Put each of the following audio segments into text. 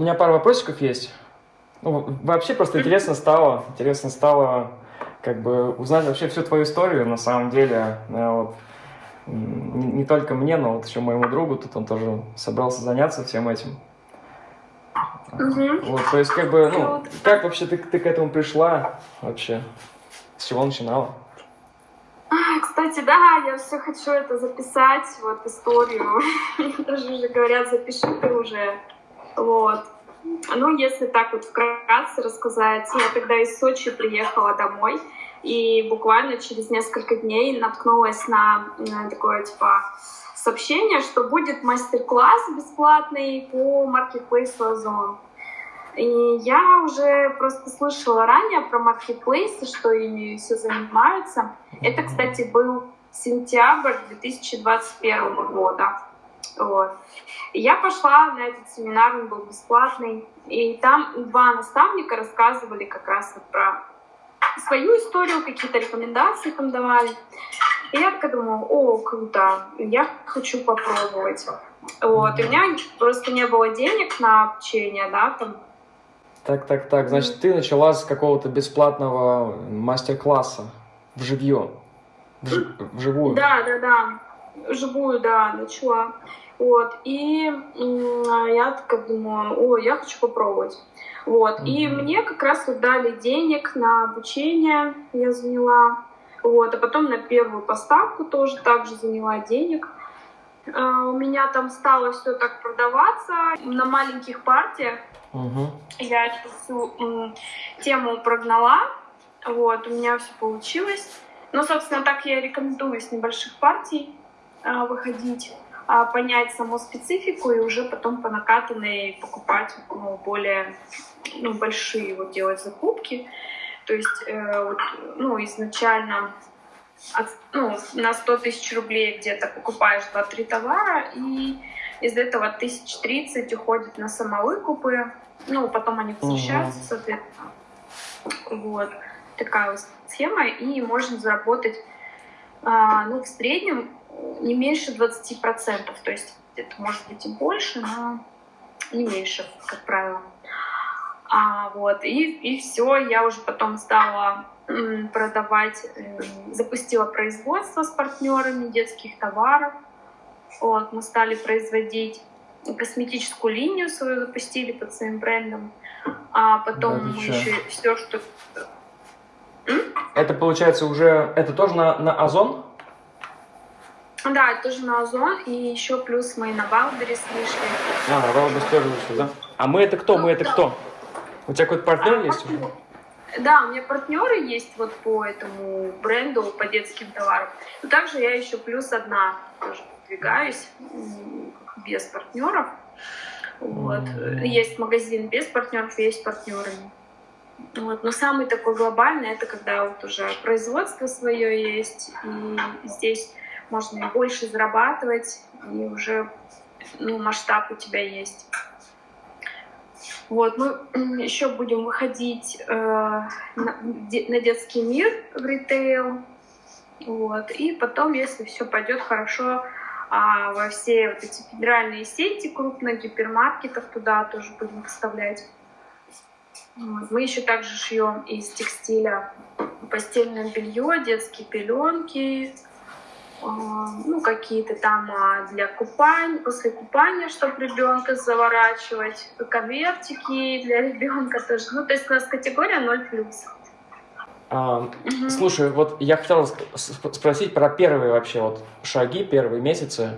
У меня пару вопросиков есть. Ну, вообще просто интересно стало, интересно стало как бы узнать вообще всю твою историю, на самом деле. Э, вот, не, не только мне, но вот еще моему другу, тут он тоже собрался заняться всем этим. Угу. Вот, то есть, как бы, ну, как вообще ты, ты к этому пришла вообще? С чего начинала? Кстати, да, я все хочу это записать, вот историю. Даже уже говорят, запиши ты уже. Вот. Ну, если так вот вкратце рассказать, я тогда из Сочи приехала домой, и буквально через несколько дней наткнулась на, на такое, типа, сообщение, что будет мастер-класс бесплатный по маркетплейсу Озон. И я уже просто слышала ранее про маркетплейсы, что ими все занимаются. Это, кстати, был сентябрь 2021 года. Вот. Я пошла на этот семинар, он был бесплатный. И там два наставника рассказывали как раз вот про свою историю, какие-то рекомендации там давали. И я такая думала, о, круто, я хочу попробовать. Вот. И у меня просто не было денег на обучение, да, там. Так, так, так. Значит, ты начала с какого-то бесплатного мастер-класса в живье, в, вживую. Да, да, да. Живую, да, начала. Вот. И я такая думаю, о, я хочу попробовать. Вот. Mm-hmm. И мне как раз вот дали денег на обучение, я заняла. Вот. А потом на первую поставку тоже также заняла денег. Uh, у меня там стало все так продаваться на маленьких партиях. Uh-huh. Я эту всю тему прогнала. Вот, у меня все получилось. Ну, собственно, так я рекомендую с небольших партий э, выходить, понять саму специфику и уже потом по накатанной покупать ну, более ну, большие вот делать закупки. То есть э, вот, ну, изначально от, ну, на 100 тысяч рублей где-то покупаешь 2-3 товара, и из этого 1030 уходит на самовыкупы, ну, потом они возвращаются, угу. соответственно. Вот такая вот схема, и можно заработать, а, ну, в среднем не меньше 20%, то есть это может быть и больше, но не меньше, как правило. А, вот, и, и все, я уже потом стала продавать, запустила производство с партнерами детских товаров. Вот, мы стали производить косметическую линию свою запустили под своим брендом, а потом да, еще все, что это получается уже, это тоже на, на Озон? Да, тоже на Озон, и еще плюс мы на Wildberries вышли. А, на Wildberries тоже вышли, да? А мы это кто? Мы это кто? У тебя какой-то партнер а, есть? Да, у меня партнеры есть вот по этому бренду, по детским товарам. Но также я еще плюс одна тоже продвигаюсь без партнеров. Вот. Есть магазин без партнеров, есть партнеры. Вот. Но самый такой глобальный это когда вот уже производство свое есть, и здесь можно и больше зарабатывать, и уже ну, масштаб у тебя есть. Вот, мы еще будем выходить э, на, на детский мир в ритейл. Вот, и потом, если все пойдет хорошо, а во все вот эти федеральные сети крупных гипермаркетов туда тоже будем поставлять. Мы еще также шьем из текстиля постельное белье, детские пеленки, ну, какие-то там а, для купания, после купания, чтобы ребенка заворачивать, конвертики для ребенка тоже. Ну, то есть у нас категория 0+. А, угу. Слушай, вот я хотел спросить про первые вообще вот шаги, первые месяцы.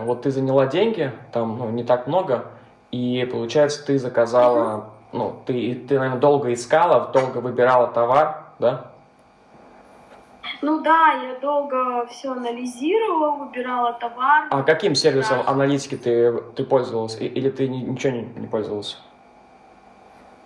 Вот ты заняла деньги, там ну, не так много, и получается ты заказала угу ну, ты, ты, наверное, долго искала, долго выбирала товар, да? Ну да, я долго все анализировала, выбирала товар. А каким сервисом да. аналитики ты, ты пользовалась? Или ты ничего не, не пользовалась?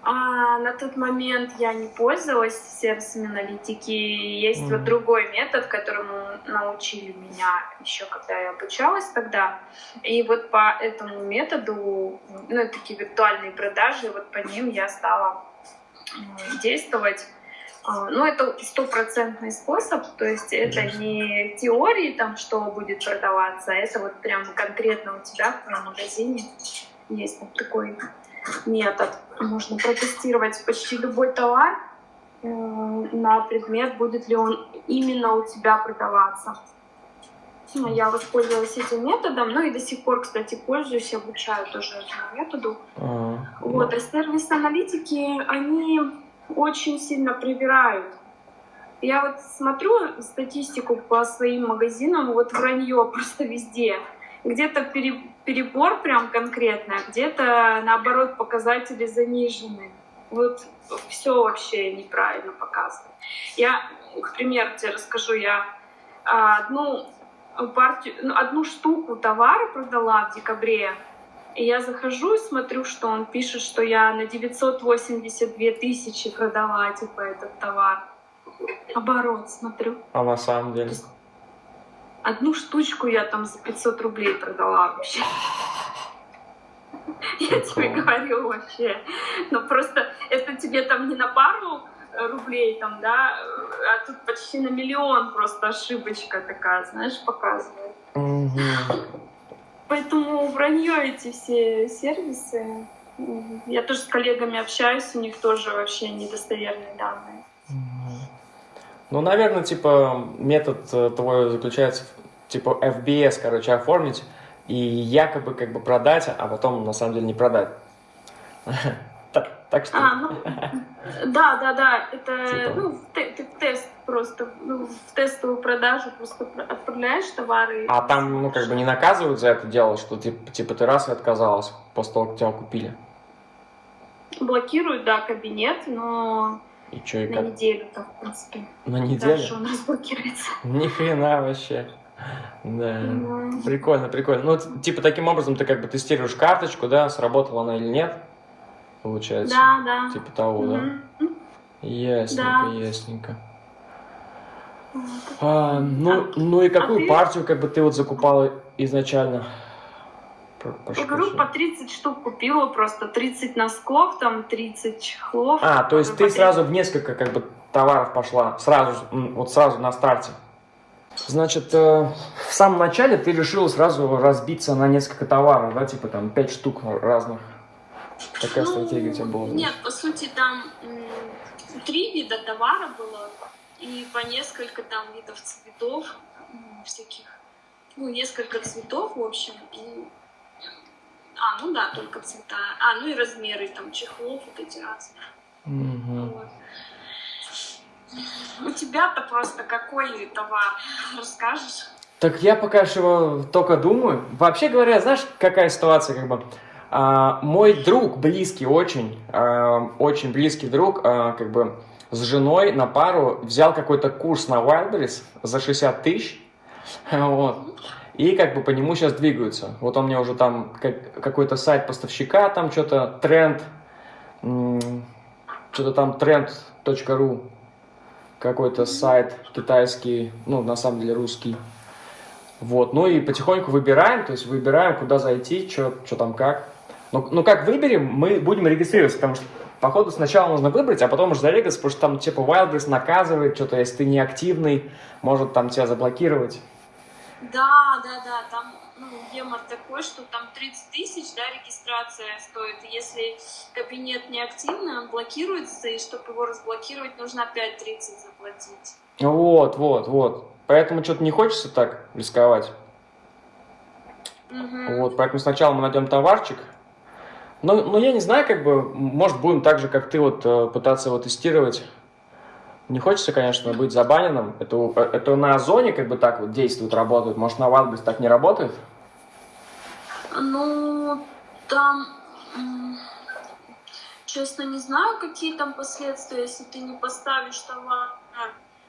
А, на тот момент я не пользовалась сервисами аналитики. Есть mm-hmm. вот другой метод, которому научили меня еще, когда я обучалась тогда. И вот по этому методу, ну, такие виртуальные продажи, вот по ним я стала действовать. А, ну, это стопроцентный способ, то есть это не теории, там, что будет продаваться, а это вот прям конкретно у тебя в магазине есть вот такой метод. Можно протестировать почти любой товар э, на предмет, будет ли он именно у тебя продаваться. Ну, я воспользовалась этим методом, ну и до сих пор, кстати, пользуюсь, обучаю тоже этому методу. А, вот, а сервис-аналитики, они очень сильно проверяют. Я вот смотрю статистику по своим магазинам, вот вранье просто везде. Где-то перебор прям конкретно, где-то наоборот показатели занижены. Вот все вообще неправильно показано. Я, к примеру, тебе расскажу, я а, одну партию, ну, одну штуку товара продала в декабре, и я захожу и смотрю, что он пишет, что я на 982 тысячи продала, типа, этот товар. Оборот, смотрю. А на самом деле? Одну штучку я там за 500 рублей продала вообще. Я тебе говорю вообще. Ну просто это тебе там не на пару рублей там, да, а тут почти на миллион просто ошибочка такая, знаешь, показывает. Поэтому вранье эти все сервисы. Я тоже с коллегами общаюсь, у них тоже вообще недостоверные данные. Ну, наверное, типа, метод э, твой заключается в, типа, FBS, короче, оформить и якобы как бы продать, а потом на самом деле не продать. Так что... А, ну, да, да, да, это типа... ну, ты, ты тест просто, ну, в тестовую продажу просто отправляешь товары. А там, ну, как бы не наказывают за это дело, что типа, типа ты раз и отказалась после того, как тебя купили? Блокируют, да, кабинет, но и что, и на как? неделю там, в принципе. На неделю? Дальше он разблокируется. Ни хрена вообще. Да, mm. прикольно, прикольно. Ну, типа, таким образом ты как бы тестируешь карточку, да, сработала она или нет получается? Да, да. Типа того, mm-hmm. да? Ясненько, да. ясненько. А, ну, а, ну и какую а ты... партию как бы ты вот закупала изначально? Я говорю, по 30 штук купила, просто 30 носков, там 30 чехлов. А, то есть ты сразу в несколько как бы товаров пошла, сразу, вот сразу на старте. Значит, э, в самом начале ты решила сразу разбиться на несколько товаров, да, типа там 5 штук разных. Какая ну, стратегия у тебя была? Нет, по сути, там три вида товара было, и по несколько там видов цветов всяких, ну, несколько цветов, в общем, и... А, ну да, только цвета. А, ну и размеры там чехлов вот эти разные. Угу. Вот. У тебя-то просто какой товар? Расскажешь? Так я пока что только думаю. Вообще говоря, знаешь, какая ситуация, как бы, а, мой друг, близкий очень, а, очень близкий друг, а, как бы с женой на пару взял какой-то курс на Wildberries за 60 тысяч, вот, и как бы по нему сейчас двигаются. Вот он мне уже там какой-то сайт поставщика, там что-то тренд, что-то там тренд.ру, какой-то сайт китайский, ну, на самом деле русский. Вот, ну и потихоньку выбираем, то есть выбираем, куда зайти, что там как. Ну, ну как выберем, мы будем регистрироваться, потому что походу сначала нужно выбрать, а потом уже зарегаться, потому что там типа Wildberries наказывает что-то, если ты не активный, может там тебя заблокировать. Да, да, да, там ну, гемор такой, что там 30 тысяч, да, регистрация стоит. Если кабинет не активно, блокируется, и чтобы его разблокировать, нужно опять 30 заплатить. Вот, вот, вот. Поэтому что-то не хочется так рисковать. Угу. Вот, поэтому сначала мы найдем товарчик, ну, ну, я не знаю, как бы, может, будем так же, как ты, вот, э, пытаться его тестировать. Не хочется, конечно, быть забаненным. Это, э, это на Озоне как бы так вот действует, работает. Может, на Wildberries так не работает? Ну, там, честно, не знаю, какие там последствия, если ты не поставишь товар.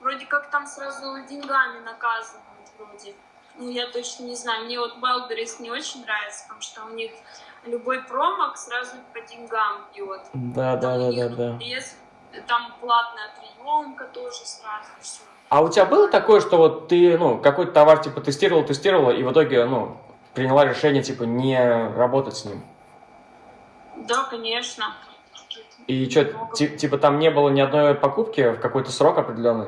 Вроде как там сразу деньгами наказывают, вроде. Ну, я точно не знаю. Мне вот Wildberries не очень нравится, потому что у них любой промок сразу по деньгам бьет. Да, да, да, да, да. Если там платная приемка тоже сразу все. А у тебя было такое, что вот ты, ну, какой-то товар, типа, тестировал, тестировала, и в итоге, ну, приняла решение, типа, не работать с ним? Да, конечно. И что, типа, там не было ни одной покупки в какой-то срок определенный?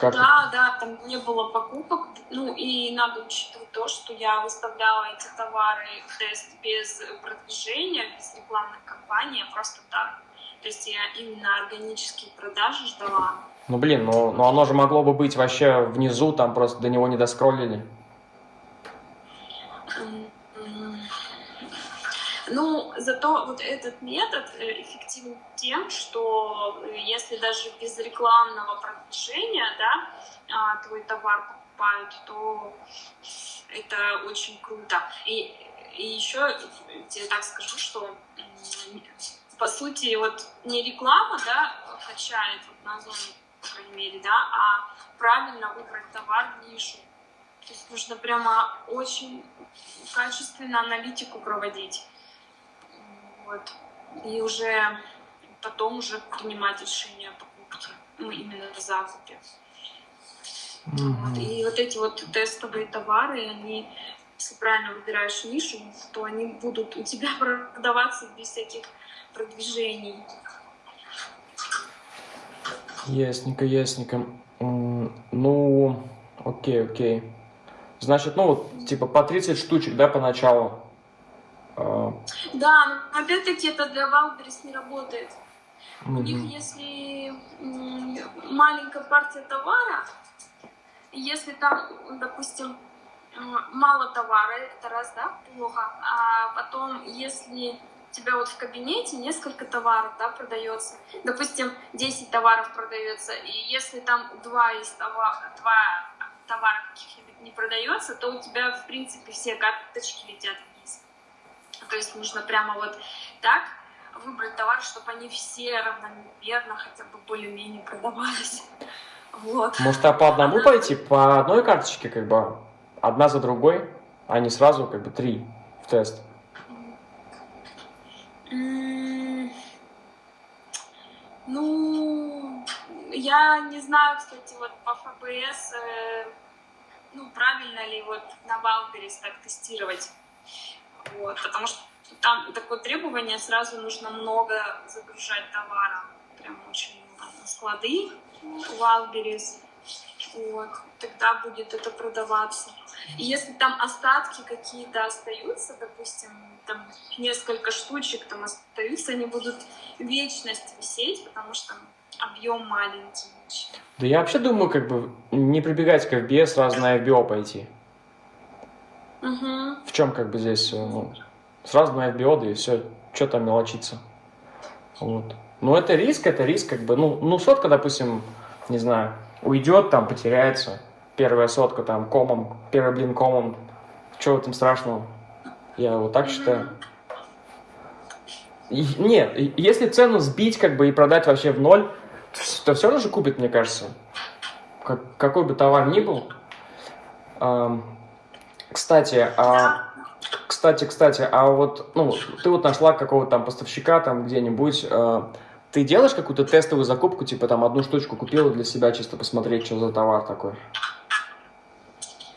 Как? Да, да, там не было покупок. Ну и надо учитывать то, что я выставляла эти товары в тест без продвижения, без рекламных кампаний, а просто так. То есть я именно органические продажи ждала. Ну блин, ну, ну оно же могло бы быть вообще внизу, там просто до него не доскроллили. Ну, зато вот этот метод э, эффективен тем, что э, если даже без рекламного продвижения, да, а, твой товар покупают, то это очень круто. И, и еще тебе так скажу, что по сути вот не реклама, да, качает вот на зоне, по крайней мере, да, а правильно выбрать товар в нишу. То есть нужно прямо очень качественно аналитику проводить. Вот. И уже потом уже принимать решение о покупке, ну, именно о закупе. Mm-hmm. Вот. И вот эти вот тестовые товары, они, если правильно выбираешь нишу, то они будут у тебя продаваться без всяких продвижений. Ясненько, ясненько. Ну, окей, окей. Значит, ну вот, типа по 30 штучек, да, поначалу? А. Да, но опять-таки это для Валберис не работает. У них, если маленькая партия товара, если там, допустим, мало товара, это раз, да, плохо. А потом, если у тебя вот в кабинете несколько товаров, да, продается, допустим, 10 товаров продается, и если там два из товара, два товара каких-нибудь не продается, то у тебя, в принципе, все карточки летят то есть нужно прямо вот так выбрать товар, чтобы они все равномерно хотя бы более-менее продавались. Вот. Может, а по одному пойти, по одной карточке, как бы, одна за другой, а не сразу, как бы, три в тест? Ну, я не знаю, кстати, вот по ФБС, э, ну, правильно ли вот на Валберис так тестировать. Вот, потому что там такое требование, сразу нужно много загружать товара, прям очень много склады Wildberries, вот, тогда будет это продаваться. И если там остатки какие-то остаются, допустим, там несколько штучек там остаются, они будут вечность висеть, потому что объем маленький. Да я вообще думаю, как бы не прибегать к FBS, сразу на FBO пойти. Угу. В чем как бы здесь, ну, сразу на да и все, что там мелочиться. Вот. Ну, это риск, это риск, как бы, ну, ну, сотка, допустим, не знаю, уйдет, там, потеряется, первая сотка, там, комом, первый блин комом, что в этом страшного? Я вот так считаю. И, нет, если цену сбить, как бы, и продать вообще в ноль, то все равно же купит, мне кажется. Как, какой бы товар ни был. Кстати, а, кстати, кстати, а вот, ну, ты вот нашла какого-то там поставщика там где-нибудь, а, ты делаешь какую-то тестовую закупку, типа там одну штучку купила для себя, чисто посмотреть, что за товар такой?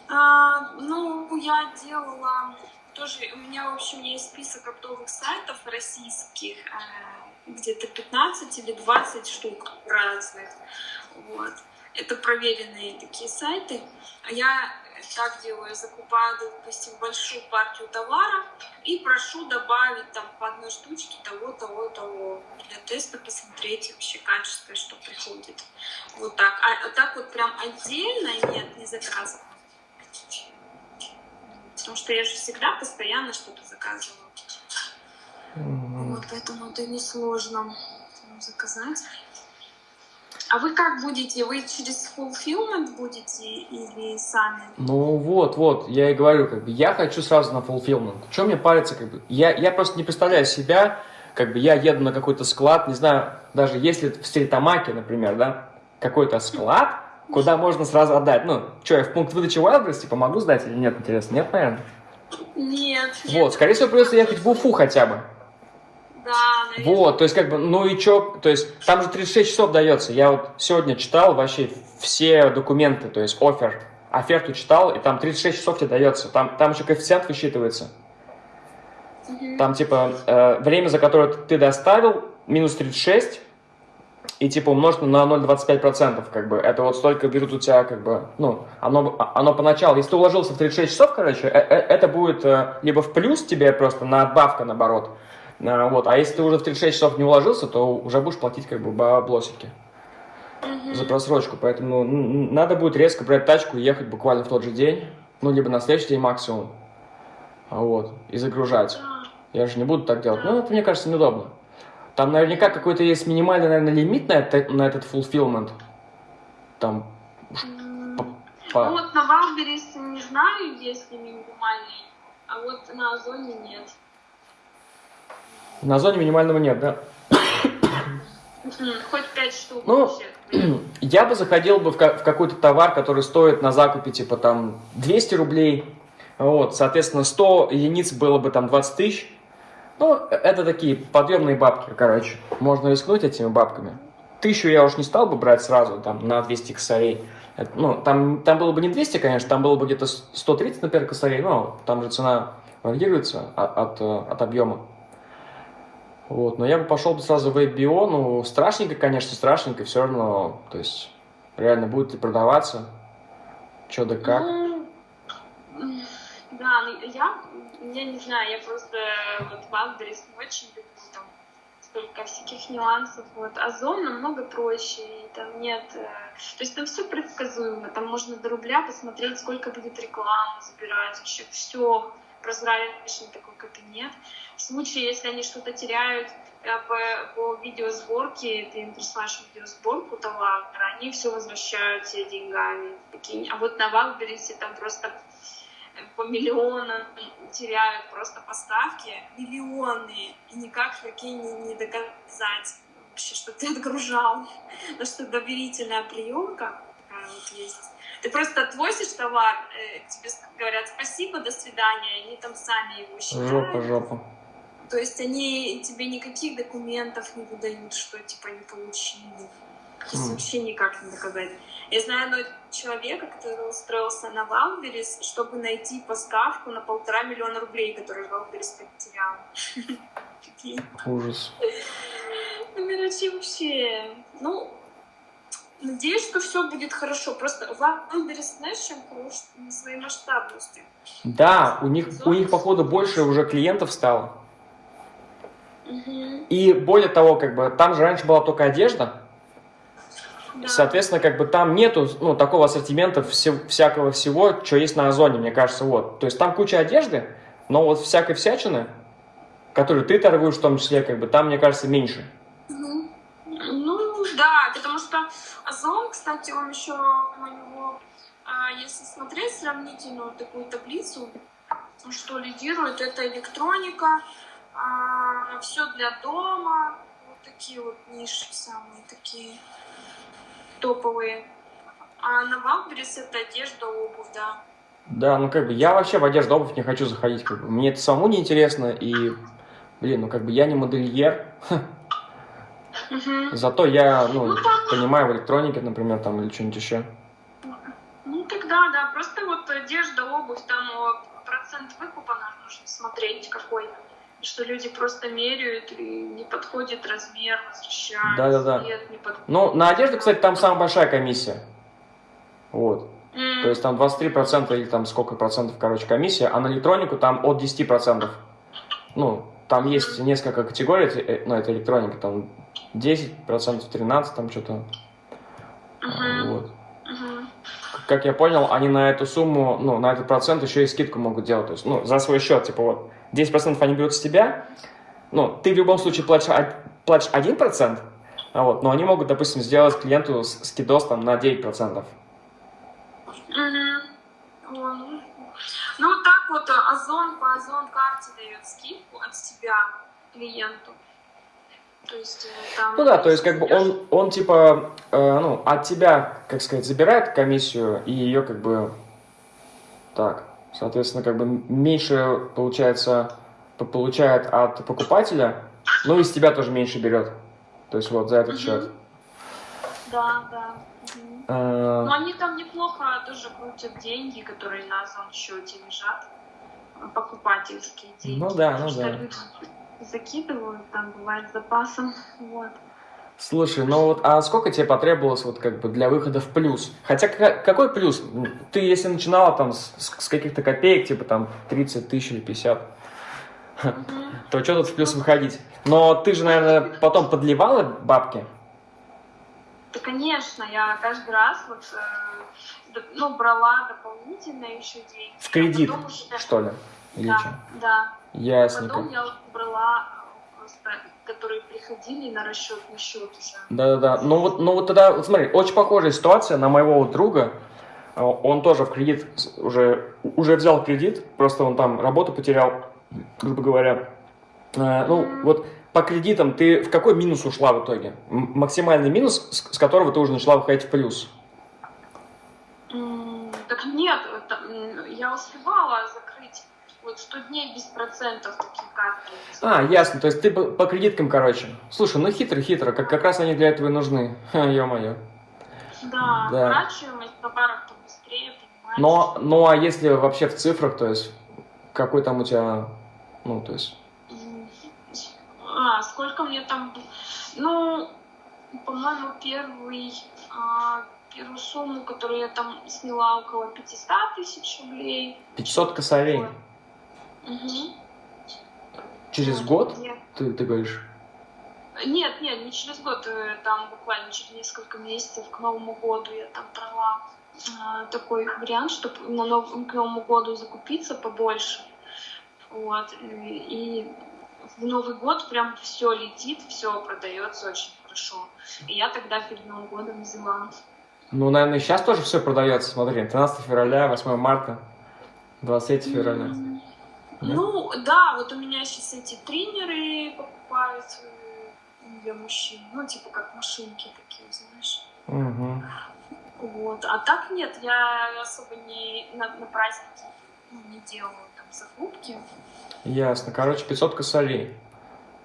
А, ну, я делала тоже, у меня, в общем, есть список оптовых сайтов российских, э, где-то 15 или 20 штук разных, вот. Это проверенные такие сайты. А я так делаю, закупаю, допустим, большую партию товара и прошу добавить там по одной штучке того, того, того. Для теста посмотреть вообще качество, что приходит. Вот так. А, а так вот прям отдельно нет, не заказываю. Потому что я же всегда постоянно что-то заказываю. Mm-hmm. Вот, поэтому это несложно заказать. А вы как будете? Вы через fulfillment будете или сами? Ну вот, вот, я и говорю, как бы, я хочу сразу на fulfillment. Что мне париться, как бы, я, я просто не представляю себя, как бы, я еду на какой-то склад, не знаю, даже если в Стритамаке, например, да, какой-то склад, куда можно сразу отдать. Ну, что, я в пункт выдачи Wildberries, типа, могу сдать или нет, интересно? Нет, наверное? Нет. Вот, скорее всего, придется ехать в Уфу хотя бы. Да, наверное. Вот, то есть как бы, ну и чё, то есть там же 36 часов дается. Я вот сегодня читал вообще все документы, то есть офер, оферту читал, и там 36 часов тебе дается. Там, там еще коэффициент высчитывается. Угу. Там типа э, время, за которое ты доставил, минус 36, и типа умножить на 0,25%, как бы, это вот столько берут у тебя, как бы, ну, оно, оно поначалу, если ты уложился в 36 часов, короче, э, э, это будет либо в плюс тебе просто надбавка, наоборот, вот, а если ты уже в 36 часов не уложился, то уже будешь платить, как бы, баблосики за просрочку, поэтому надо будет резко брать тачку и ехать буквально в тот же день, ну, либо на следующий день максимум, вот, и загружать. Я же не буду так делать. Ну, это, мне кажется, неудобно. Там наверняка какой-то есть минимальный, наверное, лимит на, это, на этот fulfillment. Там... По, по... Ну, вот на Валберис не знаю, есть ли минимальный, а вот на Озоне нет. На Озоне минимального нет, да? Хоть пять штук ну, Я бы заходил бы в, в какой-то товар, который стоит на закупе, типа, там, 200 рублей, вот, соответственно, 100 единиц было бы там 20 тысяч, ну, это такие подъемные бабки, короче. Можно рискнуть этими бабками. Тысячу я уж не стал бы брать сразу, там, на 200 косарей. Это, ну, там, там было бы не 200, конечно, там было бы где-то 130, например, косарей, но там же цена варьируется от, от, от объема. Вот, но я бы пошел бы сразу в WebBio, ну, страшненько, конечно, страшненько, все равно, то есть, реально будет ли продаваться, что да как. Ну, да, ну, я я не знаю, я просто вот Wildberries очень люблю, там столько всяких нюансов. Вот Озон намного проще, и там нет... Э, то есть там все предсказуемо, там можно до рубля посмотреть, сколько будет рекламы забирать, вообще все прозрачно, такой кабинет. В случае, если они что-то теряют по, по видеосборке, ты им присылаешь видеосборку товара, они все возвращают тебе деньгами. А вот на Валберисе там просто по миллионам теряют просто поставки, миллионные, и никак такие не, не доказать вообще, что ты отгружал. Но что доверительная приемка такая вот есть. Ты просто отвозишь товар, э, тебе говорят спасибо, до свидания, и они там сами его считают. Жопа, жопа. То есть они тебе никаких документов не выдают, что типа не получили. То есть вообще никак не доказать. Я знаю одного человека, который устроился на Wildberries, чтобы найти поставку на полтора миллиона рублей, которую Wildberries потерял. Ужас. Ну, короче, вообще, ну, надеюсь, что все будет хорошо. Просто Wildberries, знаешь, чем хорош? Своей масштабности. Да, у них, у них, походу, больше уже клиентов стало. Угу. И более того, как бы, там же раньше была только одежда, да. Соответственно, как бы там нету ну, такого ассортимента все, всякого всего, что есть на Озоне, мне кажется, вот. То есть там куча одежды, но вот всякой всячины, которую ты торгуешь в том числе, как бы там, мне кажется, меньше. Ну, ну да, потому что Озон, кстати, он еще у него, а, если смотреть сравнительную такую таблицу, что лидирует, это электроника, а, все для дома, вот такие вот ниши самые такие топовые. А на Wildberries это одежда, обувь, да. Да, ну как бы я вообще в одежду, обувь не хочу заходить. Как бы. Мне это самому не интересно. И, блин, ну как бы я не модельер. Угу. Зато я, ну, ну понимаю в электронике, например, там или что-нибудь еще. Ну тогда, да, просто вот одежда, обувь, там процент выкупа нужно смотреть какой что люди просто меряют и не подходит размер, возвращают, да, да, да. цвет не подходит. Ну, на одежду, кстати, там самая большая комиссия. Вот. Mm. То есть там 23% или там сколько процентов, короче, комиссия, а на электронику там от 10%. Ну, там есть несколько категорий, э, ну, это электроника, там 10%, 13%, там что-то. Uh-huh. Вот. Как я понял, они на эту сумму, ну, на этот процент еще и скидку могут делать. То есть, ну, за свой счет, типа вот 10% они берут с тебя, ну, ты в любом случае платишь, платишь 1%, а вот, но они могут, допустим, сделать клиенту скидос там на 9%. Угу. Ну, так вот э, Озон по Озон карте дает скидку от себя клиенту. То есть, э, там... Ну да, то есть как бы он, он типа, э, ну, от тебя, как сказать, забирает комиссию и ее как бы так, Соответственно, как бы меньше, получается, получает от покупателя, но и с тебя тоже меньше берет. То есть вот за этот счет. Да, да. А... Но они там неплохо тоже крутят деньги, которые на Озон счете лежат. Покупательские деньги. Ну да, ну да. Закидывают, там бывает запасом. Вот. Слушай, ну вот, а сколько тебе потребовалось вот как бы для выхода в плюс? Хотя какой плюс? Ты если начинала там с, с каких-то копеек, типа там 30 тысяч или 50, то что тут в плюс выходить? Но ты же, наверное, потом подливала бабки? Да, конечно, я каждый раз вот, э, ну, брала дополнительно еще деньги. В кредит, уже... что ли? Или да, что? да. Ясненько. Потом я брала которые приходили на расчетный счет уже. Да-да-да. Ну вот, ну вот тогда, вот смотри, очень похожая ситуация на моего друга. А, он тоже в кредит уже, уже взял кредит, просто он там работу потерял, грубо говоря. А, ну, вот по кредитам ты в какой минус ушла в итоге? Максимальный минус, с которого ты уже начала выходить в плюс? Так нет, я успевала закрыть вот 100 дней без процентов такие карты. А, ясно, то есть ты по, по кредиткам, короче. Слушай, ну хитро-хитро, как, как раз они для этого и нужны. Ё-моё. Да, да. оплачиваемость товаров-то быстрее, понимаешь? Но, ну а если вообще в цифрах, то есть какой там у тебя, ну то есть... А, сколько мне там... Ну, по-моему, первый, а, первую сумму, которую я там сняла, около 500 тысяч рублей. 500 косарей? Угу. Через вот, год, нет. ты, ты говоришь? Нет, нет, не через год, э, там буквально через несколько месяцев к Новому году я там брала э, такой вариант, чтобы на нов... к Новому году закупиться побольше. Вот. И в Новый год прям все летит, все продается очень хорошо. И я тогда перед Новым годом взяла. Ну, наверное, сейчас тоже все продается. Смотри, 13 февраля, 8 марта, 23 февраля. Mm. Ну, да, вот у меня сейчас эти тренеры покупают для мужчин. Ну, типа как машинки такие, знаешь. Угу. Вот. А так нет, я особо не на, на праздники ну, не делаю там закупки. Ясно. Короче, 500 косолей.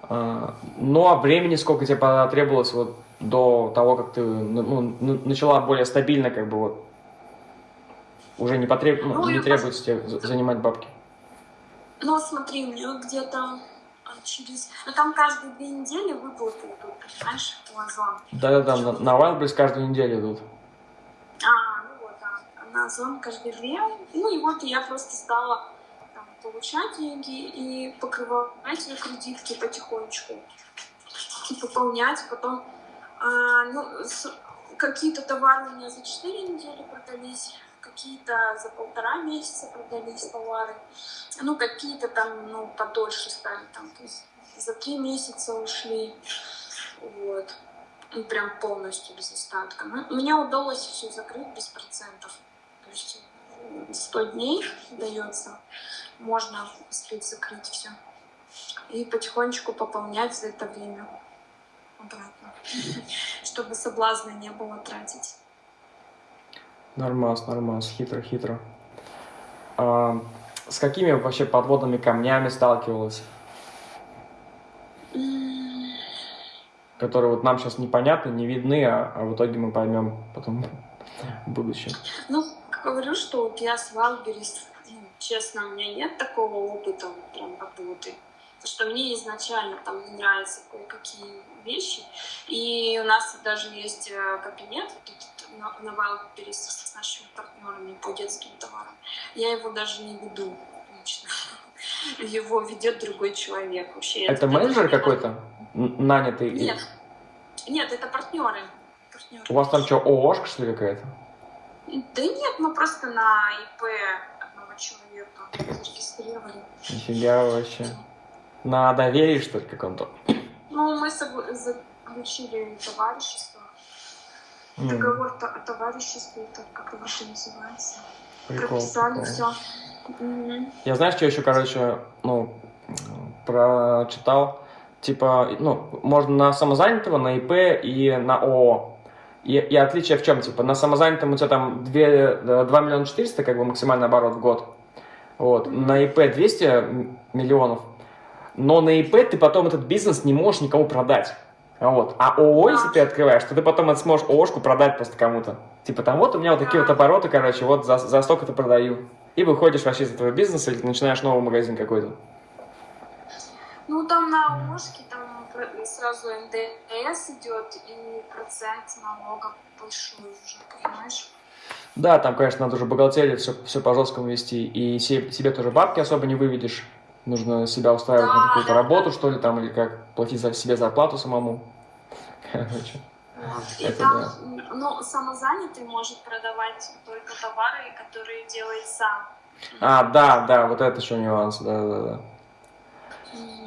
А, ну, а времени сколько тебе потребовалось вот до того, как ты ну, ну начала более стабильно, как бы вот, уже не, потреб... ну, ну, не требуется тебе занимать бабки? Ну, смотри, у меня где-то а, через... Ну, там каждые две недели выплаты идут, понимаешь, у Озон. Да-да-да, на, на Wildberries каждую неделю идут. А, ну вот, да. На Озон каждые две. Ну, и вот я просто стала там, получать деньги и покрывать эти кредитки потихонечку. И пополнять, потом... А, ну, какие-то товары у меня за 4 недели продались, какие-то за полтора месяца продались товары, ну, какие-то там, ну, подольше стали, там, то есть за три месяца ушли, вот, и прям полностью без остатка. Ну, мне удалось все закрыть без процентов, то есть 100 дней дается, можно успеть закрыть все. И потихонечку пополнять за это время обратно, чтобы соблазна не было тратить. Нормас, нормас, хитро-хитро. А, с какими вообще подводными камнями сталкивалась? Которые вот нам сейчас непонятны, не видны, а, а в итоге мы поймем потом в будущем. Ну, говорю, что вот я с Валберис, ну, честно, у меня нет такого опыта прям работы. Потому что мне изначально там не нравятся кое-какие вещи. И у нас даже есть э, кабинет, тут на, Wildberries с нашими партнерами по детским товарам. Я его даже не веду лично. Его ведет другой человек. Вообще, это менеджер какой-то? Нанятый? Нет. Нет, это партнеры. партнеры. У вас там что, ООшка, что ли, какая-то? Да нет, мы просто на ИП одного человека зарегистрировали. Нифига вообще. На доверии, что ли, каком-то? Ну, мы заключили товарищество Договор о товариществе, это как его еще называется. Прикол, Прописали прикол. все. Угу. Я знаешь, что еще, короче, ну, прочитал? Типа, ну, можно на самозанятого, на ИП и на ООО. И, и отличие в чем? Типа, на самозанятом у тебя там 2, 2 миллиона 400, как бы максимальный оборот в год. Вот. Mm-hmm. На ИП 200 миллионов. Но на ИП ты потом этот бизнес не можешь никому продать. Вот. А ООО, если ты открываешь, то ты потом это сможешь ООшку продать просто кому-то. Типа там вот у меня вот такие вот обороты, короче, вот за, за столько-то продаю. И выходишь вообще из этого бизнеса или начинаешь новый магазин какой-то. Ну там на ООшке там сразу НДС идет и процент налога большой уже, понимаешь? Да, там, конечно, надо уже бухгалтерию все, все по жесткому вести, и се- себе тоже бабки особо не выведешь. Нужно себя устраивать на Да, какую-то да, работу, что ли, там, или как, платить за себе зарплату самому. Короче. И Это там, да. ну, самозанятый может продавать только товары, которые делает сам. А, да, да, вот это еще нюанс, да, да, да.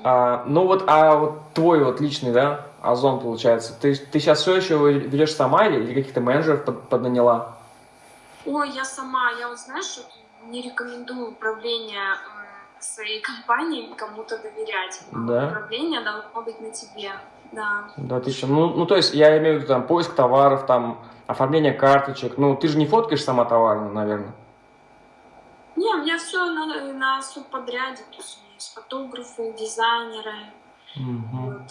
А, ну вот, а вот твой вот личный, да, Озон, получается, ты, ты сейчас все еще ведешь сама или, или каких-то менеджеров под, поднаняла? Ой, я сама, я вот знаешь, не рекомендую управление своей компанией кому-то доверять. Да? Управление должно быть на тебе, да. Да, ты еще, ну, ну, то есть, я имею в виду, там, поиск товаров, там, оформление карточек, ну, ты же не фоткаешь сама товар, наверное? Не, у меня все на, на субподряде, то есть у меня есть фотографы, дизайнеры, Мгм. вот.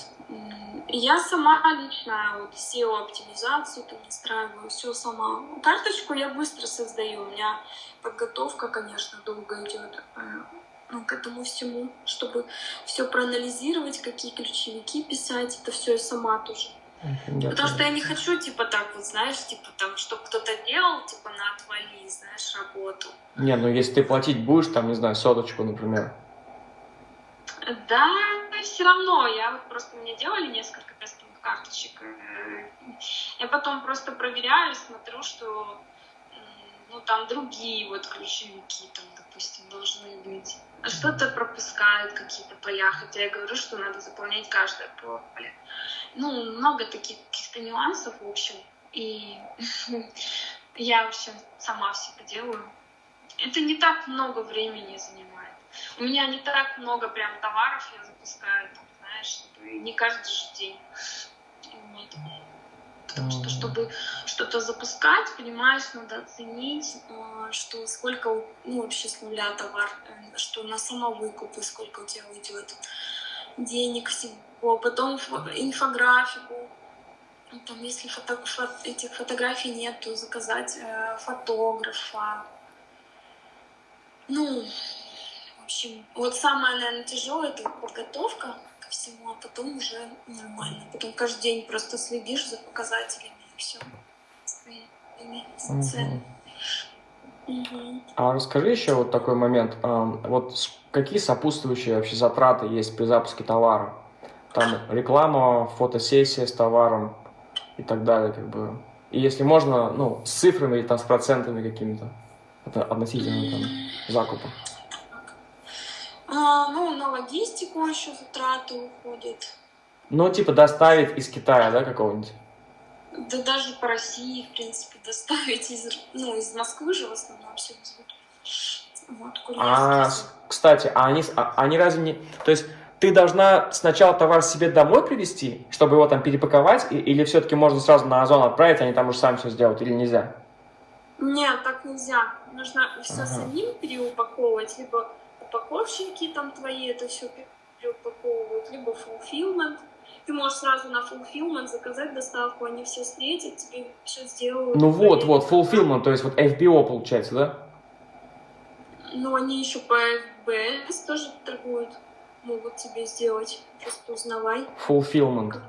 И я сама лично вот SEO-оптимизацию там настраиваю, все сама. Карточку я быстро создаю, у меня подготовка, конечно, долго идет э, к этому всему, чтобы все проанализировать, какие ключевики писать, это все я сама тоже. Я Потому что я не хочу, типа, так вот, знаешь, типа, там, чтобы кто-то делал, типа, на отвали, знаешь, работу. Не, ну, если ты платить будешь, там, не знаю, соточку, например. Да, все равно. Я вот просто мне делали несколько тестовых карточек. э, Я потом просто проверяю, смотрю, что ну там другие вот ключевики, там, допустим, должны быть. А Что-то пропускают какие-то поля, хотя я говорю, что надо заполнять каждое поле. Ну, много таких каких-то нюансов, в общем. И я, в общем, сама все это делаю. Это не так много времени занимает. У меня не так много прям товаров я запускаю, там, знаешь, не каждый же день. Потому что, чтобы что-то запускать, понимаешь, надо оценить, э, что сколько, ну, вообще с нуля товар, э, что на самовыкупы, сколько у тебя уйдет денег всего, потом фо- инфографику, Ну, там, если фото, фо- этих фотографий нет, то заказать э, фотографа. Ну, в общем, вот самое, наверное, тяжелое это подготовка всему, а потом уже нормально. Потом каждый день просто следишь за показателями и все. Своими ценами. Мгм. А расскажи еще вот такой момент. ам, Вот какие сопутствующие вообще затраты есть при запуске товара? Там реклама, фотосессия с товаром и так далее, как бы. И если можно, ну, с цифрами или там с процентами какими-то относительно там закупа. А, ну, на логистику еще затраты уходят. Ну, типа доставить из Китая, да, какого-нибудь? Да даже по России, в принципе, доставить из, ну, из Москвы же в основном все везут. Вот, А, кстати, а они, а- они разве не... То есть ты должна сначала товар себе домой привезти, чтобы его там перепаковать, и- или все-таки можно сразу на Озон отправить, они там уже сами все сделают, или нельзя? Нет, так нельзя. Нужно все Ага. самим переупаковывать, либо упаковщики там твои это все переупаковывают, либо fulfillment. Ты можешь сразу на fulfillment заказать доставку, они все встретят, тебе все сделают. Ну вот, вот, fulfillment, то есть вот FBO получается, да? Ну, они еще по FBS тоже торгуют, могут тебе сделать. Просто узнавай. Fulfillment.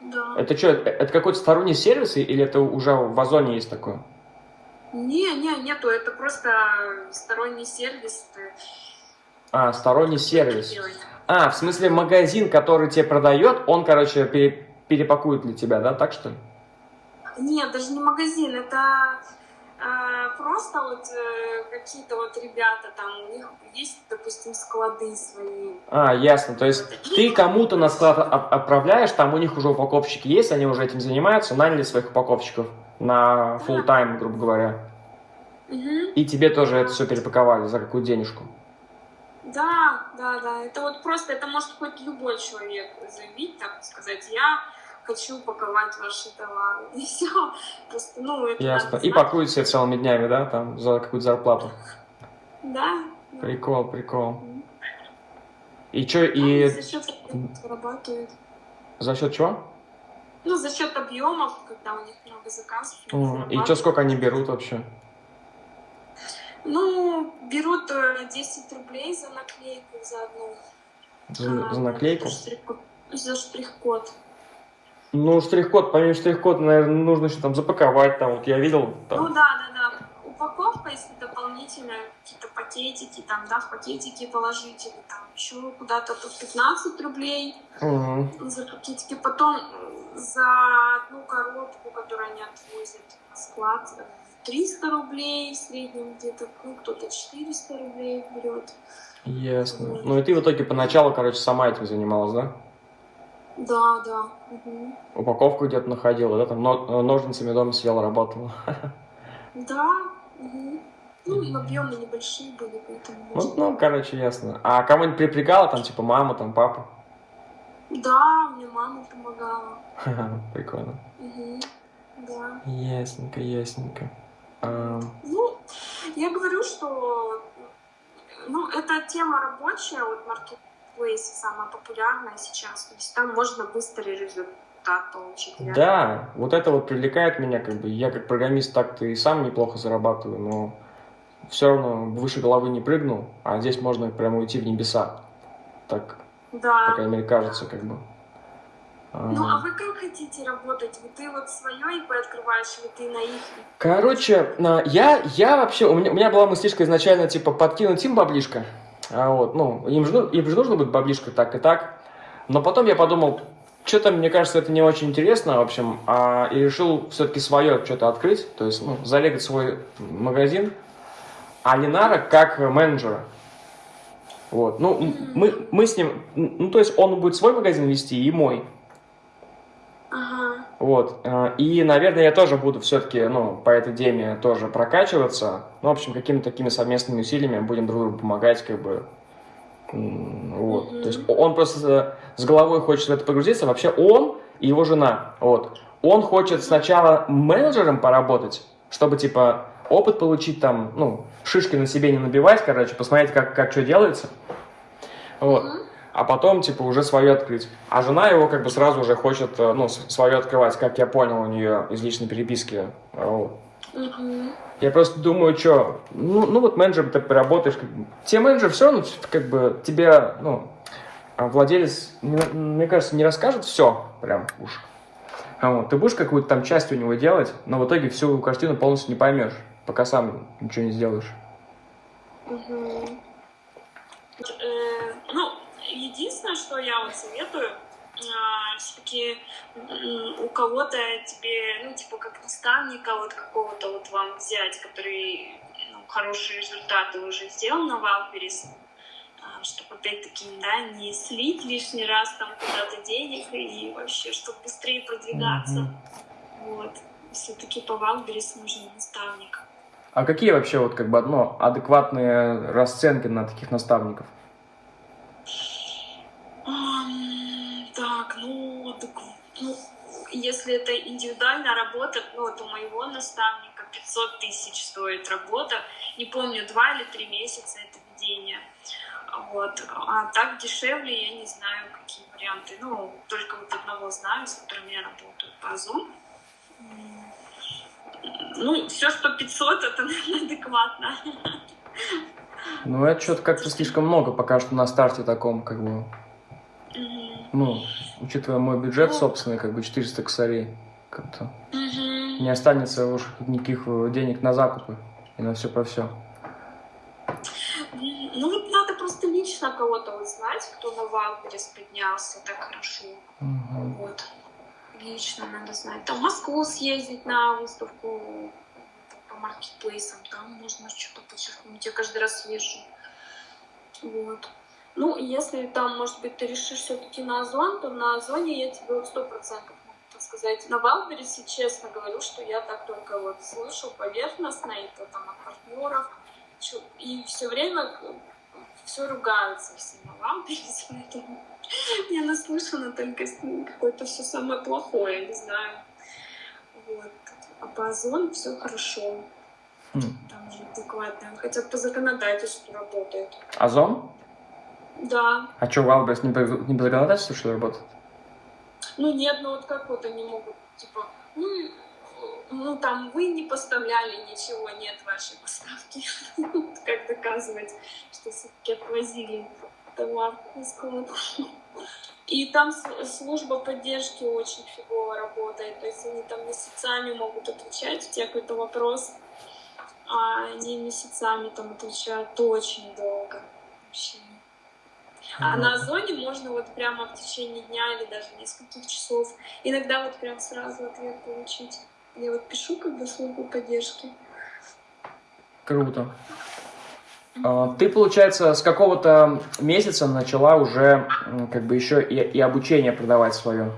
Да. Это что, это какой-то сторонний сервис, или это уже в Озоне есть такое? Не, не, нету, это просто сторонний сервис. А, сторонний сервис. А, в смысле магазин, который тебе продает, он, короче, пере- перепакует для тебя, да, так что ли? Нет, даже не магазин, это э, просто вот э, какие-то вот ребята там, у них есть, допустим, склады свои. А, ясно. То есть ты кому-то на склад от- отправляешь, там у них уже упаковщики есть, они уже этим занимаются, наняли своих упаковщиков на full тайм, грубо говоря. Мгм. И тебе тоже это все перепаковали за какую денежку. Да, да, да. Это вот просто, это может хоть любой человек заявить, так сказать, я хочу упаковать ваши товары. И все. Просто, ну, это Ясно. И пакуют себе целыми днями, да, там, за какую-то зарплату. Да. да. Прикол, прикол. И что, и за счет зарабатывают. за счет чего? Ну, за счет объемов, когда у них много заказов. И что, сколько они берут вообще? Ну, берут э, 10 рублей за наклейку за одну. За, А, за наклейку? за штрих-код. Ну, штрих-код, помимо штрих-кода, наверное, нужно еще там запаковать, там, вот я видел, там, Ну да, да, да. Упаковка, если дополнительно какие-то пакетики, там, да, в пакетики положить, или там еще куда-то тут 15 рублей Мгм. за пакетики. Потом за одну коробку, которую они отвозят на склад, э, 300 рублей в среднем где-то, ну, кто-то 400 рублей берет. Ясно. Ну и ты в итоге поначалу, короче, сама этим занималась, да? Да, да. мгм. Упаковку где-то находила, да, там но- ножницами дома сидела, работала. Да. мгм. Ну, и объемы небольшие были, поэтому... Ну, ну, короче, ясно. А кого-нибудь припрягала, там, типа, мама, там, папа? Да, мне мама помогала. Прикольно. Мгм. Да. Ясненько, ясненько. Ам, Ну, я говорю, что ну, эта тема рабочая, вот Marketplace самая популярная сейчас. То есть там можно быстрый результат получить. реально. Да, вот это вот привлекает меня, как бы, я как программист так-то и сам неплохо зарабатываю, но все равно выше головы не прыгнул, а здесь можно прямо уйти в небеса. Так, по Да. крайней мере, кажется, как бы. Ну, А, а вы как хотите работать? Вот ты вот свое ИП открываешь, или ты на их? Короче, я, я вообще, у меня, у меня была мыслишка изначально, типа, подкинуть им баблишко. А вот, ну, им же, им же нужно будет баблишко так и так. Но потом я подумал, что-то, мне кажется, это не очень интересно, в общем, а, и решил все-таки свое что-то открыть, то есть, ну, залегать свой магазин, а Ленара как менеджера. Вот, ну, мы, мы с ним, ну, то есть он будет свой магазин вести и мой. Ага. Вот. э, И, наверное, я тоже буду все-таки, ну, по этой теме тоже прокачиваться. Ну, в общем, какими-то такими совместными усилиями будем друг другу помогать, как бы. Вот. Мгм. То есть он просто с головой хочет в это погрузиться. Вообще он и его жена. Вот. Он хочет сначала менеджером поработать, чтобы, типа, опыт получить там, ну, шишки на себе не набивать, короче, посмотреть, как, как что делается. Вот Мгм. А потом, типа, уже свое открыть. А жена его как бы сразу уже хочет, э, ну, свое открывать, как я понял у нее из личной переписки. Вот. Мгм. Я просто думаю, что, ну, ну вот менеджер ты поработаешь, как бы. Те менеджеры все равно, как бы, тебе, ну, а владелец, мне, кажется, не расскажет все, прям уж. А вот, ты будешь какую-то там часть у него делать, но в итоге всю картину полностью не поймешь, пока сам ничего не сделаешь. Э, Ну, единственное, что я вот советую, все-таки у кого-то тебе, ну, типа, как наставника вот какого-то вот вам взять, который ну, хорошие результаты уже сделал на Валберис, чтобы опять-таки, да, не слить лишний раз там куда-то денег и вообще, чтобы быстрее продвигаться. Мгм. Вот. Все-таки по Валберис нужен наставник. А какие вообще вот как бы ну, адекватные расценки на таких наставников? Так, ну, так, ну, если это индивидуальная работа, ну, вот у моего наставника 500 тысяч стоит работа. Не помню, два или три месяца это ведение. Вот. А так дешевле, я не знаю, какие варианты. Ну, только вот одного знаю, с которым я работаю по Zoom. Ну, все, что 500, это, наверное, адекватно. Ну, это что-то как-то слишком много пока что на старте таком, как бы, Ну, учитывая мой бюджет собственный, как бы 400 косарей, как-то Мгм. не останется уж никаких э, денег на закупы и на все про все. Ну вот надо просто лично кого-то вот знать, кто на Wildberries поднялся так хорошо. Вот. Лично надо знать. Там в Москву съездить на выставку по маркетплейсам, там можно что-то подчерпнуть. Я каждый раз езжу. Вот. Ну, если там, может быть, ты решишь все-таки на Озон, то на Озоне я тебе вот сто процентов могу подсказать. На Wildberries, честно говорю, что я так только вот слышу поверхностно, и то там от партнеров. И все время все ругаются все на Wildberries, поэтому я наслышана только какое-то все самое плохое, не знаю. Вот. А по Озону все хорошо. Хм. Там же адекватно. Хотя по законодательству работает. Озон? Да. А что, Wildberries не по, не по законодательству, что ли, работает? Ну нет, ну вот как вот они могут, типа, ну, ну там вы не поставляли ничего, нет вашей поставки. Как доказывать, что все-таки отвозили товар на склад. И там служба поддержки очень фигово работает. То есть они там месяцами могут отвечать, у тебя какой-то вопрос, а они месяцами там отвечают очень долго. Вообще. А на Озоне можно вот прямо в течение дня или даже нескольких часов, иногда вот прям сразу ответ получить. Я вот пишу как бы службу поддержки. Круто. А, ты, получается, с какого-то месяца начала уже как бы еще и, и обучение продавать свое,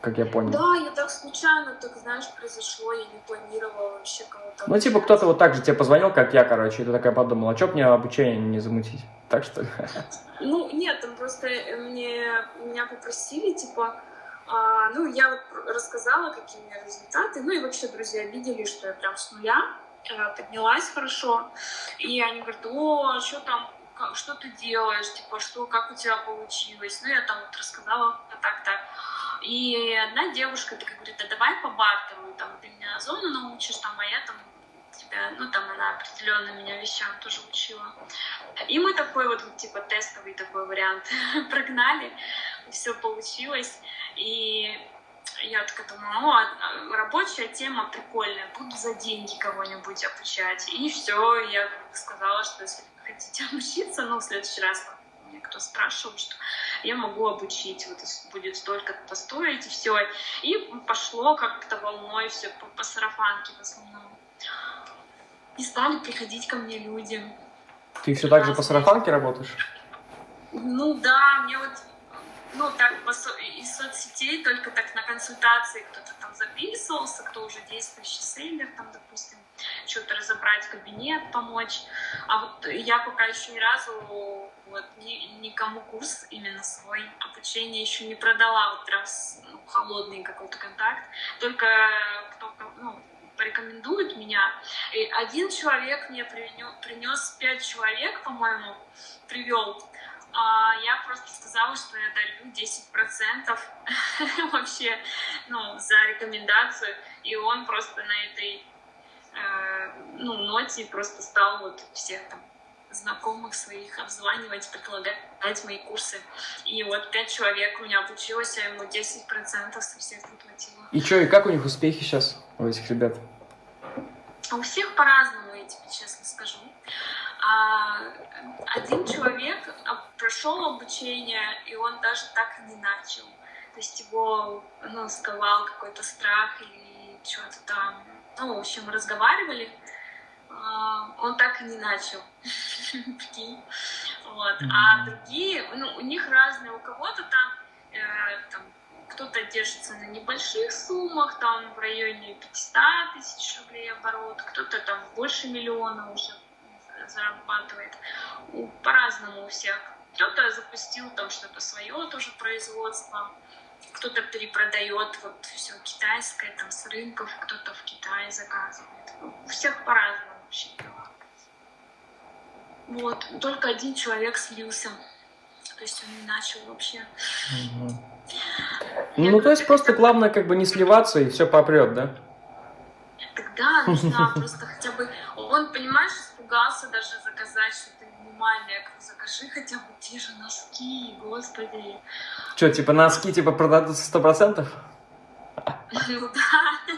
как я понял. Да, я так случайно, так знаешь, произошло, я не планировала вообще кого-то. Ну, типа, кто-то вот так же тебе позвонил, как я, короче, и ты такая подумала, а что мне обучение не замутить? Так что Ну, нет, там просто мне, меня попросили, типа, а, ну, я вот рассказала, какие у меня результаты, ну и вообще друзья видели, что я прям с нуля Э, поднялась хорошо, и они говорят, о, что там, как, что ты делаешь, типа, что, как у тебя получилось, ну, я там вот рассказала так-так, и одна девушка такая говорит, а давай по бартеру, там, ты меня зону научишь, там, а я там тебя, ну, там она определенно меня вещам тоже учила. И мы такой вот, типа, тестовый такой вариант прогнали, все получилось, и я такая думаю, ну, а, рабочая тема прикольная, буду за деньги кого-нибудь обучать. И все, я сказала, что если хотите обучиться, ну, в следующий раз мне кто спрашивал, что я могу обучить, вот будет столько-то стоить, и все. И пошло как-то волной все по, по сарафанке в основном. И стали приходить ко мне люди. Ты все так же по сарафанке работаешь? Ну да, мне вот ну, так из соцсетей, только так на консультации кто-то там записывался, кто уже действующий сейлер, там, допустим, что-то разобрать кабинет, помочь. А вот я пока еще ни разу вот, ни, никому курс именно свой обучение еще не продала, вот прям ну, холодный какой-то контакт. Только кто ну, порекомендует меня. И один человек мне принес пять человек, по-моему, привел а, я просто сказала, что я дарю 10% вообще ну, за рекомендацию, и он просто на этой э, ну, ноте просто стал вот всех там знакомых своих обзванивать, предлагать мои курсы. И вот пять человек у меня обучилось, а ему 10% со всех заплатила. И что, и как у них успехи сейчас у этих ребят? А у всех по-разному, я тебе честно скажу. А один человек прошел обучение, и он даже так и не начал. То есть его ну, сковал какой-то страх или что-то там. Ну, в общем, разговаривали. А, он так и не начал. вот. А другие, ну, у них разные. У кого-то там, э, там кто-то держится на небольших суммах, там в районе 500 тысяч рублей оборот, кто-то там больше миллиона уже зарабатывает. По-разному у всех. Кто-то запустил там что-то свое тоже производство, кто-то перепродает вот все китайское там с рынков, кто-то в Китае заказывает. У всех по-разному вообще дела. Вот, только один человек слился. То есть он не начал вообще. Угу. Ну, то есть просто главное как бы не сливаться и все попрет, да? Тогда нужна просто хотя бы... Он, понимаешь, испугался даже заказать что-то минимальное. Я говорю, закажи хотя бы те же носки, господи. Что, типа носки типа продадутся сто процентов? Ну да.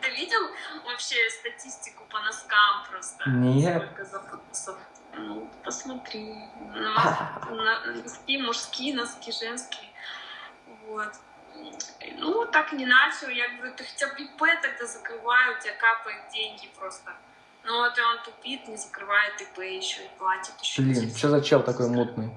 Ты видел вообще статистику по носкам просто? Нет. Сколько запросов? Ну, посмотри. Носки мужские, носки женские. Вот. Ну, так не начал. Я говорю, ты хотя бы ИП тогда закрывай, у тебя капают деньги просто. Ну вот и он тупит, не закрывает ИП еще и платит еще. Блин, что за чел такой мутный?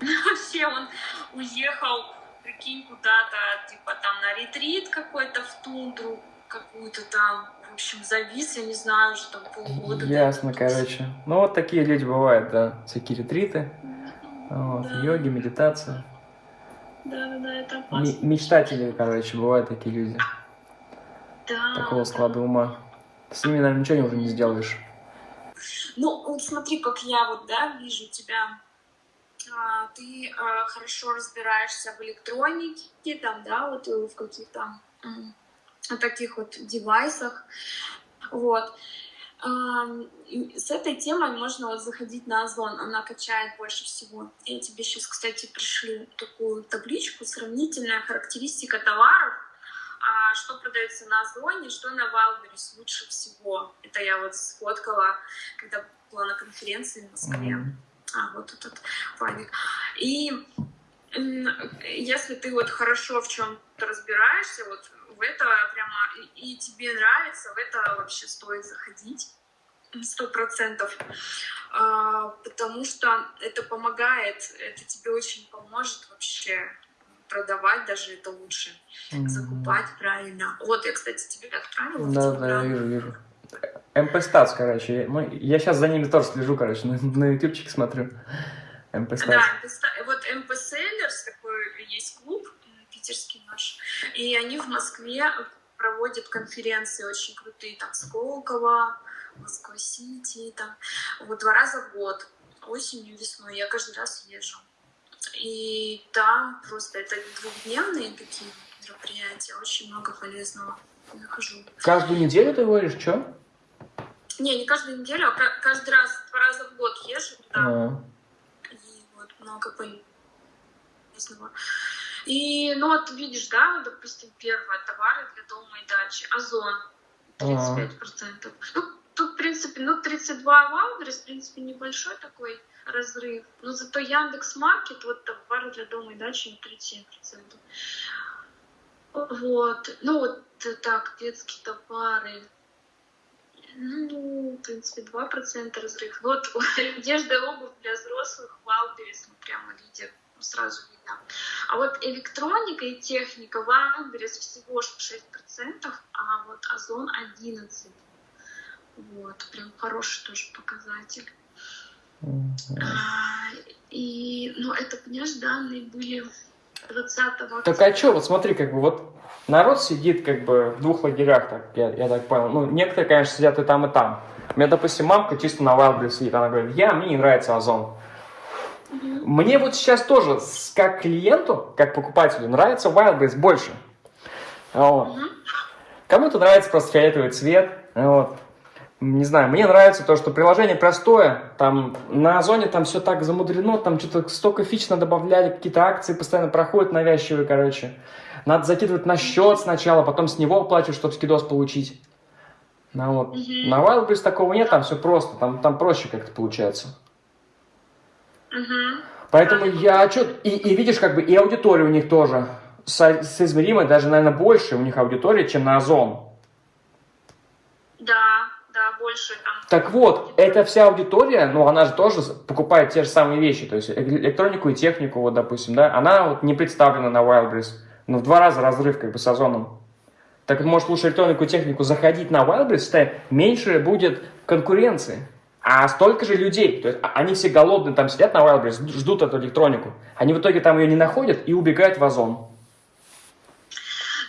Вообще он уехал, прикинь, куда-то, типа там на ретрит какой-то в тундру, какую-то там, в общем, завис, я не знаю, уже там полгода. Ясно, короче. Ну вот такие люди бывают, да, всякие ретриты, вот, да. йоги, медитация. Да, да, это опасно. М мечтатели, короче, бывают такие люди. Да. Такого склада ума. С ними, наверное, ничего уже не сделаешь. Ну, вот смотри, как я вот, да, вижу тебя. А, ты а, хорошо разбираешься в электронике, там, да, вот э, в каких-то таких вот девайсах. Вот. с этой темой можно вот заходить на Озон, она качает больше всего. Я тебе сейчас, кстати, пришлю такую табличку, сравнительная характеристика товаров, а что продается на Озоне, что на Wildberries лучше всего. Это я вот сфоткала, когда была на конференции в Москве. Mm-hmm. А, вот этот файлик. И если ты вот хорошо в чем-то разбираешься, вот в это прямо и тебе нравится, в это вообще стоит заходить сто процентов, а, потому что это помогает, это тебе очень поможет вообще продавать даже это лучше, mm-hmm. закупать правильно. Вот я, кстати, тебе отправила. Да, да, я вижу, вижу. МП Статс, короче. Мы, я сейчас за ними тоже слежу, короче, на, на ютубчике смотрю. MPStats. Да, вот MP Sellers, такой есть клуб питерский наш, и они в Москве проводят конференции очень крутые, там, Сколково, Москва-Сити, там, вот два раза в год, осенью, весной, я каждый раз езжу. И там просто это двухдневные такие мероприятия, очень много полезного нахожу. Каждую неделю ты говоришь, что? Не, не каждую неделю, а каждый раз, два раза в год езжу туда. А. И вот много полезного. И, ну вот видишь, да, допустим, первое, товары для дома и дачи, Озон, 35%. А. Ну, тут, в принципе, ну, 32 Wildberries, в принципе, небольшой такой разрыв. Но зато Яндекс Маркет, вот товары для дома и дачи, 37%. Вот. Ну, вот так, детские товары. Ну, в принципе, 2% разрыв. Вот одежда и обувь для взрослых, Wildberries, ну, прямо лидер, ну, сразу. А вот электроника и техника, Wildberries всего 6%, а вот Озон 11%. Вот, прям хороший тоже показатель. Mm-hmm. А, и, ну, это, понимаешь, данные были 20 Так а что, вот смотри, как бы вот народ сидит как бы в двух лагерях, так, я, я так понял. Ну, некоторые, конечно, сидят и там, и там. У меня, допустим, мамка чисто на Wildberries сидит, она говорит, я, мне не нравится Озон. Мне вот сейчас тоже, как клиенту, как покупателю, нравится Wildberries больше. Вот. Кому-то нравится просто фиолетовый цвет. Вот не знаю, мне нравится то, что приложение простое, там на Озоне там все так замудрено, там что-то столько фич надо добавлять, какие-то акции постоянно проходят навязчивые, короче. Надо закидывать на счет сначала, потом с него оплачивать, чтобы скидос получить. Ну, вот. Mm-hmm. На Wildberries такого нет, там все просто, там, там проще как-то получается. Mm-hmm. Поэтому я что и, и видишь, как бы и аудитория у них тоже со, соизмеримая, даже, наверное, больше у них аудитория, чем на Озон. Да, да, больше там. Так вот, эта вся аудитория, ну, она же тоже покупает те же самые вещи, то есть электронику и технику, вот, допустим, да, она вот не представлена на Wildberries, ну, в два раза разрыв как бы с озоном. Так может лучше электронику и технику заходить на Wildberries, меньше будет конкуренции. А столько же людей, то есть а, они все голодные там сидят на Wildberries, ждут эту электронику. Они в итоге там ее не находят и убегают в озон.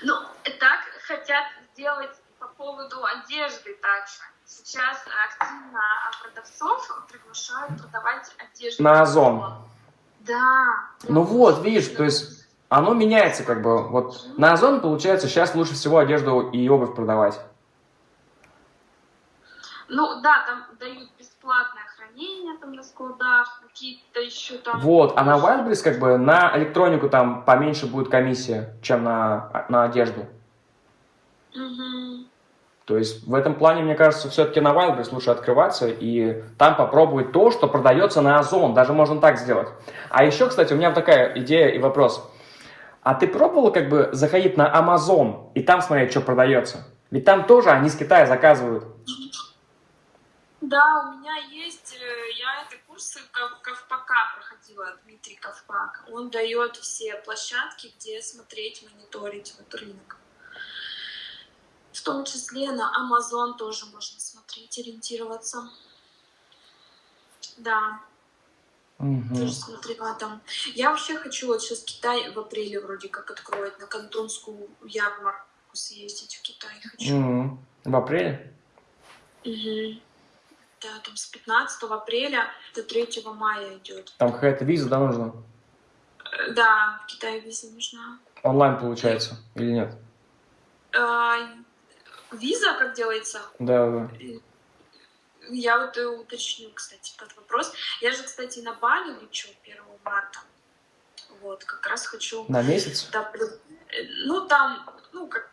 Ну, так хотят сделать по поводу одежды также сейчас активно продавцов приглашают продавать одежду. На Озон. Да. Ну вот, видишь, то есть оно меняется как бы. Вот на Озон, получается, сейчас лучше всего одежду и обувь продавать. Ну да, там дают бесплатное хранение там на складах, какие-то еще там... Вот, а на Wildberries как бы на электронику там поменьше будет комиссия, чем на, на одежду. Угу. То есть в этом плане, мне кажется, все-таки на Wildberries лучше открываться и там попробовать то, что продается на Озон. Даже можно так сделать. А еще, кстати, у меня такая идея и вопрос. А ты пробовала как бы заходить на Amazon и там смотреть, что продается? Ведь там тоже они с Китая заказывают. Да, у меня есть, э, я это курсы Ковпака проходила, Дмитрий Ковпак. Он дает все площадки, где смотреть, мониторить вот рынок. В том числе на Amazon тоже можно смотреть, ориентироваться. Да. Угу. Тоже смотрела там. Я вообще хочу вот сейчас Китай в апреле вроде как откроет, на кантонскую ярмарку съездить в Китай хочу. Угу. В апреле? Угу. Да, там с 15 апреля до 3 мая идет. Там какая-то виза, да, нужна? Э, да, в Китае виза нужна. Онлайн получается или нет? А, Виза как делается? Да, да. я вот уточню, кстати, этот вопрос. Я же, кстати, на Бали лечу 1 марта. Вот, как раз хочу... На месяц? Да, ну, там, ну, как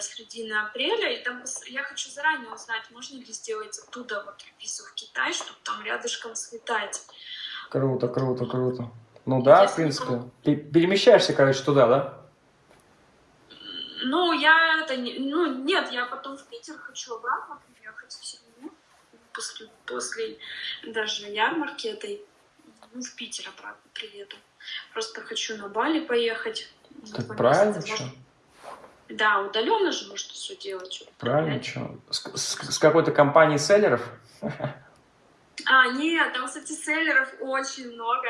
середина апреля, и там я хочу заранее узнать, можно ли сделать оттуда вот визу в Китай, чтобы там рядышком слетать. Круто, круто, круто. Ну да, Если в принципе. Ты перемещаешься, короче, туда, да? Ну, я это не... Ну, нет, я потом в Питер хочу обратно приехать все равно. После, после даже ярмарки этой. Ну, в Питер обратно приеду. Просто хочу на Бали поехать. Так правильно, что? Да, удаленно же может все делать. Правильно, что? С, с, с какой-то компанией селлеров? А, нет, там, кстати, селлеров очень много.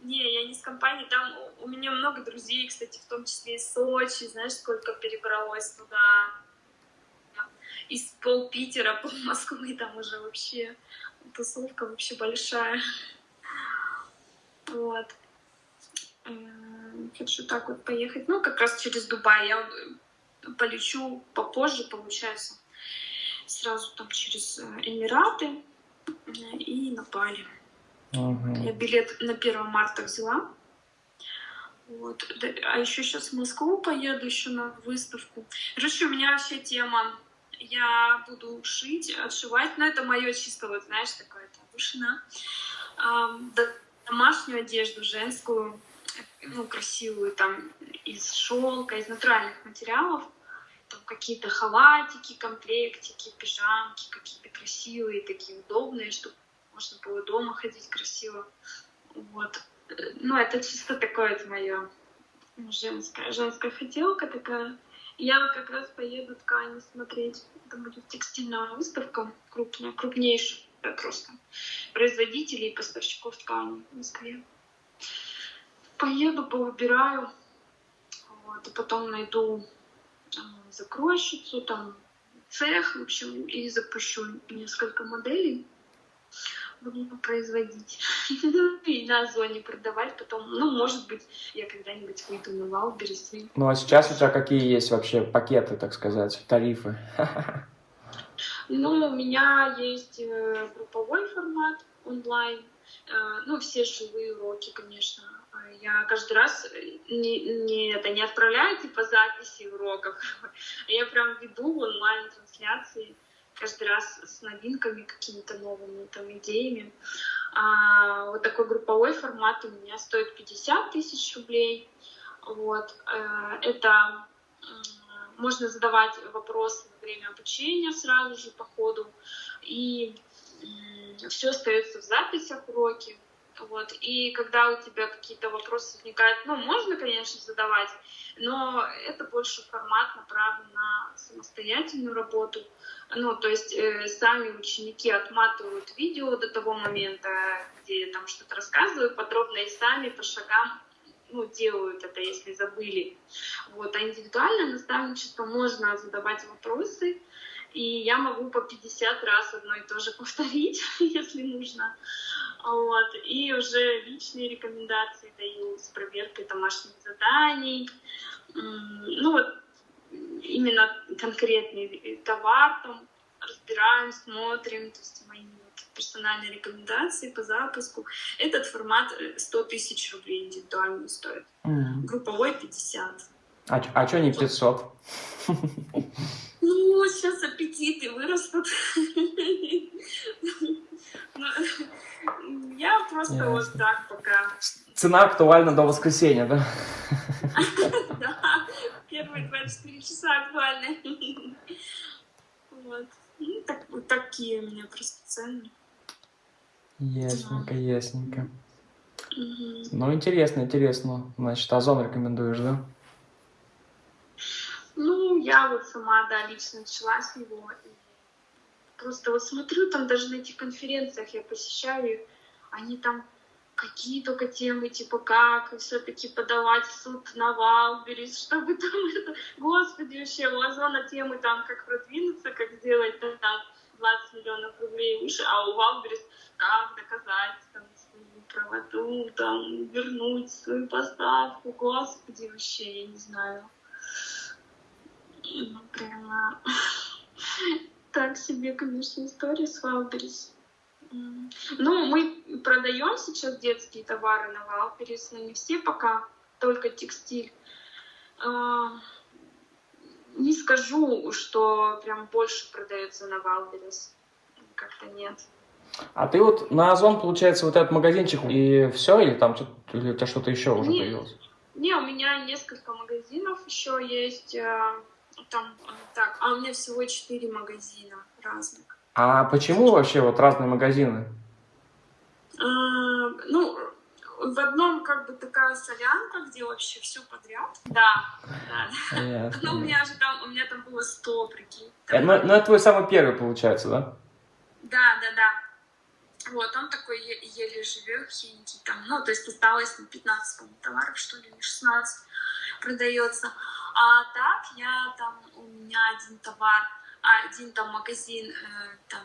Не, я не с компанией, там у меня много друзей, кстати, в том числе из Сочи, знаешь, сколько перебралось туда. Из пол Питера, пол Москвы, там уже вообще тусовка вообще большая. Вот. Хочу так вот поехать. Ну, как раз через Дубай. Я полечу попозже, получается. Сразу там через э, Эмираты и на Бали. Угу. Я билет на 1 марта взяла. Вот. А еще сейчас в Москву поеду еще на выставку. Короче, у меня вообще тема. Я буду шить, отшивать. Но это мое чисто, вот знаешь, такое там вышина. Домашнюю одежду женскую ну, красивую, там, из шелка, из натуральных материалов, там какие-то халатики, комплектики, пижамки какие-то красивые, такие удобные, чтобы можно было дома ходить красиво. Вот. Ну, это чисто такое это мое женская, женская хотелка такая. Я как раз поеду ткани смотреть. Это будет текстильная выставка крупная, крупнейшая просто производителей и поставщиков ткани в Москве поеду, повыбираю, вот, и потом найду закройщицу, там, цех, в общем, и запущу несколько моделей. Буду производить и на Озоне продавать потом. Ну, может быть, я когда-нибудь выйду на Wildberries. Ну, а сейчас у тебя какие есть вообще пакеты, так сказать, тарифы? Ну, у меня есть э, групповой формат онлайн, э, ну, все живые уроки, конечно, я каждый раз э, не, не, это, не отправляю типа записи уроков, а я прям веду онлайн-трансляции каждый раз с новинками, какими-то новыми там идеями. А, вот такой групповой формат у меня стоит 50 тысяч рублей. Вот. Э, это можно задавать вопросы во время обучения сразу же по ходу. И все остается в записях уроки. Вот. И когда у тебя какие-то вопросы возникают, ну, можно, конечно, задавать, но это больше формат направлен на самостоятельную работу. Ну, то есть э, сами ученики отматывают видео до того момента, где там что-то рассказываю подробно, и сами по шагам ну, делают это, если забыли. Вот. А индивидуальное наставничество можно задавать вопросы, и я могу по 50 раз одно и то же повторить, если нужно. Вот. И уже личные рекомендации даю с проверкой домашних заданий. Ну вот именно конкретный товар там разбираем, смотрим, то есть мои вот персональные рекомендации по запуску. Этот формат 100 э, тысяч рублей индивидуально стоит. Mm. Групповой 50. А, а что не 500? Ну, сейчас аппетиты вырастут. Ну, я просто вот так пока. Цена актуальна до воскресенья, да? Да, первые 24 часа актуальны. Вот. Ну, так, вот такие у меня просто цены. Ясненько, ясненько. Ну, интересно, интересно. Значит, Озон рекомендуешь, да? Я вот сама, да, лично начала с него. И просто вот смотрю, там даже на этих конференциях я посещаю их, они там какие только темы, типа как все-таки подавать в суд на Валберис, чтобы там это... Господи, вообще, у Озона темы там, как продвинуться, как сделать там 20 миллионов рублей выше, а у Валберис как доказать там свою правоту, там вернуть свою поставку. Господи, вообще, я не знаю. Ну, прямо... так себе, конечно, история с. М. Ну, мы продаем сейчас детские товары на Wildberries, но не все пока, только текстиль. А, Не скажу, что прям больше продается на Wildberries. Как-то нет. А ты вот на Озон, получается, вот этот магазинчик и все, или там или у тебя что-то еще уже Не. появилось? Не, у меня несколько магазинов еще есть. Там, э, так, а у меня всего четыре магазина разных. А почему вообще вот разные магазины? А, Ну, в одном как бы такая солянка, где вообще все подряд. Да, да. Ясно. Ну, у меня же там, у меня там было 100, прикинь. Э, Ну, ну, это твой самый первый, получается, да? Да, да, да. Вот, он такой еле живехенький там, ну, то есть осталось там 15, по-моему, товаров, что ли, или 16 продается. А так я там, у меня один товар, а, один там магазин, э, там,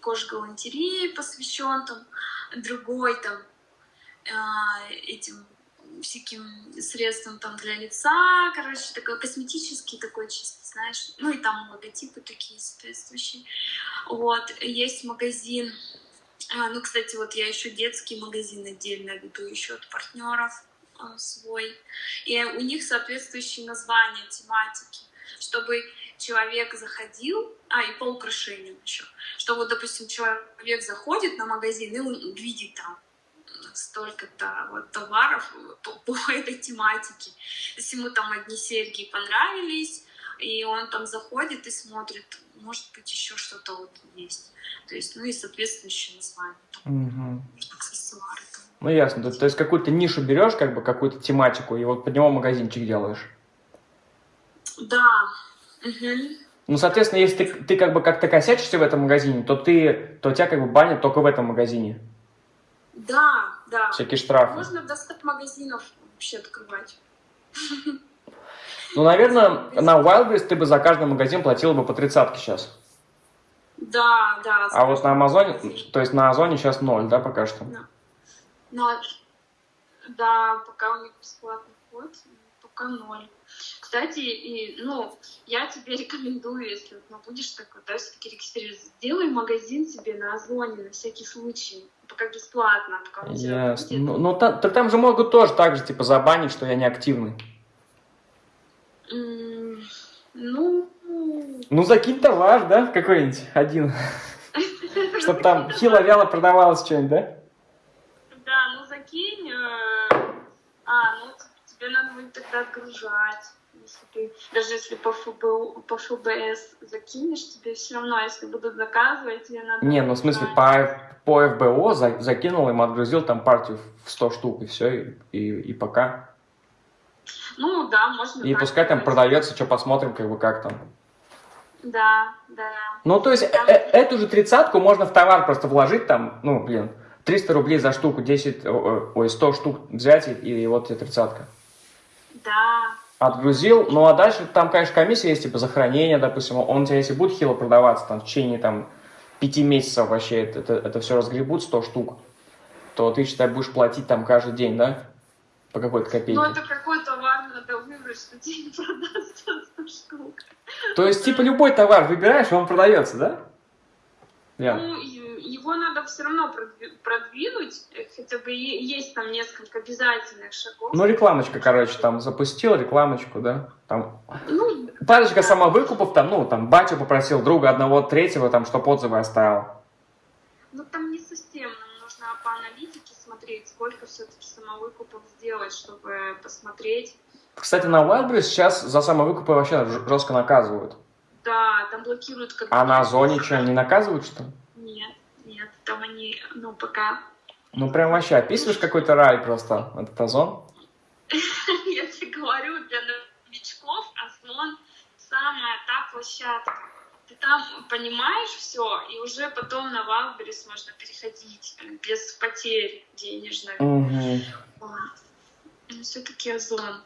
кожгалантереи посвящен, там, другой там э, этим всяким средством там для лица, короче, такой косметический такой чисто, знаешь, ну и там логотипы такие соответствующие. Вот, есть магазин, а, ну, кстати, вот я еще детский магазин отдельно веду еще от партнеров свой, и у них соответствующие названия, тематики, чтобы человек заходил, а, и по украшениям еще, что вот, допустим, человек заходит на магазин, и он видит там столько-то вот товаров по, по этой тематике. Если ему там одни серьги понравились, и он там заходит и смотрит, может быть, еще что-то вот есть. То есть, ну и соответствующее название, там, Мгм. аксессуары. Ну, ясно. То, то есть какую-то нишу берешь, как бы какую-то тематику, и вот под него магазинчик делаешь. Да. Мгм. Ну, соответственно, если ты, ты как бы как-то косячишься в этом магазине, то ты, то тебя как бы банят только в этом магазине. Да, да. Всякие штрафы. Можно до 100 магазинов вообще открывать. Ну, наверное, на Wildberries ты бы за каждый магазин платила бы по тридцатке сейчас. Да, да. А вот на Амазоне, то есть на Озоне сейчас ноль, да, пока что? Но, да, пока у них бесплатный вход, пока ноль. Кстати, и, ну, я тебе рекомендую, если вот, ну, будешь такой, да, все-таки регистрироваться, сделай магазин себе на Озоне на всякий случай, пока бесплатно, пока у тебя Ясно. будет. Ну, ну, та- так там же могут тоже так же, типа, забанить, что я не активный. Ну, Ну, закинь товар, да, какой-нибудь один. Чтобы там хило-вяло продавалось что-нибудь? Да, ну закинь. э, А, ну т- тебе надо будет тогда отгружать. Если ты, даже если по, ФБУ, по ФБС закинешь, тебе все равно, если будут заказывать, тебе надо... Не, ну, в смысле, по, по ФБО за- закинул им, отгрузил там партию в 100 штук, и все, и, и, и пока. Ну да, можно И пускай там продается, что посмотрим, как бы, как там. Да, да. Ну, то есть, э- э- эту же тридцатку можно в товар просто вложить там, ну, блин, 300 рублей за штуку, 10, о- о- ой, 100 штук взять, и, и вот тебе тридцатка. Да. Отгрузил, ну, а дальше там, конечно, комиссия есть, типа, за хранение, допустим, он у тебя, если будет хило продаваться, там, в течение, там, пяти месяцев вообще это, это, это все разгребут, 100 штук, то ты, считай, будешь платить там каждый день, да? По какой-то копейке. Ну это какой товар надо выбрать, что тебе не продастся 100 штук. То есть, типа, любой товар выбираешь, он продается, да? Ну, его надо все равно продви- продвинуть, э, хотя бы есть там несколько обязательных шагов. Ну, рекламочка, короче, там запустил рекламочку, да? Там Ну, парочка самовыкупов, там, ну, там, батю попросил друга одного, третьего, там, чтоб отзывы оставил. ну там не совсем, нам нужно по аналитике смотреть, сколько все-таки самовыкупов сделать, чтобы посмотреть. Кстати, на Wildberries сейчас за самовыкупы вообще жестко наказывают. Да, там блокируют как А на Озоне что, не наказывают, что ли? Нет, там они, ну, пока... Ну, прям вообще описываешь какой-то рай просто, этот Озон. Я тебе говорю, для новичков Озон самая та площадка. Ты там понимаешь все, и уже потом на Wildberries можно переходить без потерь денежных. Угу. Все-таки Озон.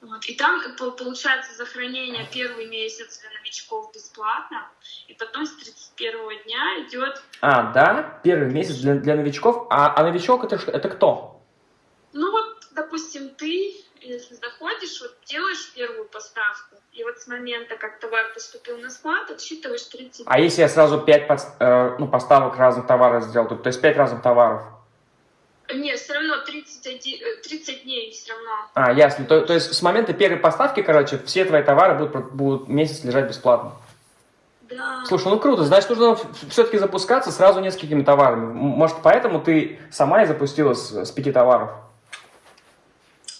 Вот. И там э, по- получается за хранение первый месяц для новичков бесплатно, и потом с 31 дня идет, А, да? Первый месяц для, для новичков. А, а новичок это, что- это кто? ну вот, допустим, ты, если заходишь, вот делаешь первую поставку, и вот с момента, как товар поступил на склад, отсчитываешь 30 А если я сразу 5 э, ну, поставок разных товаров сделал, то есть 5 разных товаров? Нет, все равно 30, 30 дней все равно. А, ясно. То, то есть с момента первой поставки, короче, все твои товары будут, будут месяц лежать бесплатно? Да. Слушай, ну круто, значит, нужно все-таки запускаться сразу несколькими товарами. Может, поэтому ты сама и запустила с, с пяти товаров?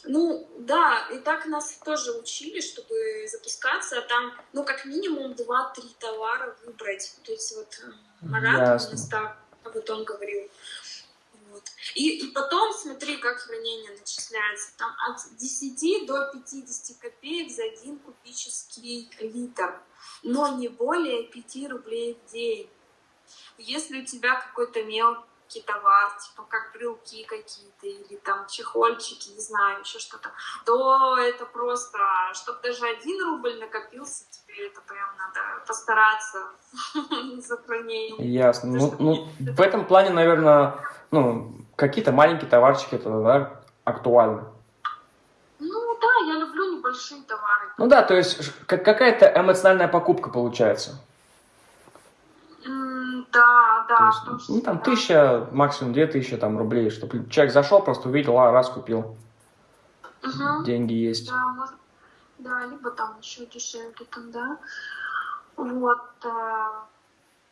Ну, да, и так нас тоже учили, чтобы запускаться, а там, ну, как минимум 2-3 товара выбрать. То есть вот э, Марат у нас так об этом говорил. Вот. И, и потом смотри, как хранение начисляется. Там от 10 до 50 копеек за один кубический литр но не более 5 рублей в день. Если у тебя какой-то мелкий товар, типа как брелки какие-то или там чехольчики, не знаю, еще что-то, то это просто, чтобы даже один рубль накопился, тебе это прям надо постараться за хранение. Ясно. Ну, ну, в этом плане, наверное, ну, какие-то маленькие товарчики, это, да, актуально большие товары. Ну да, то есть какая-то эмоциональная покупка получается. Да, есть, ну там да. тысяча, максимум две тысячи там рублей, чтобы человек зашел, просто увидел, а раз купил. Угу. Деньги есть. Да, может, да, либо там еще дешевле там, да. Вот. Э,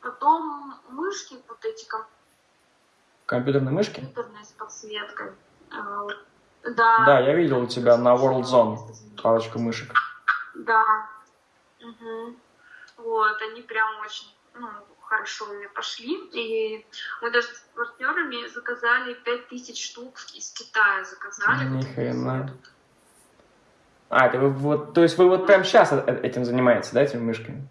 потом мышки вот эти компьютерные мышки? Компьютерные с подсветкой. Э, да. Да, я видел у тебя на World Zone парочку мышек. Да. Угу. Вот, они прям очень ну, хорошо мне пошли. И мы даже с партнерами заказали 5000 штук из Китая заказали. Ни хрена. А, это вы вот, то есть вы вот прямо сейчас э, этим занимаетесь, да, этими мышками?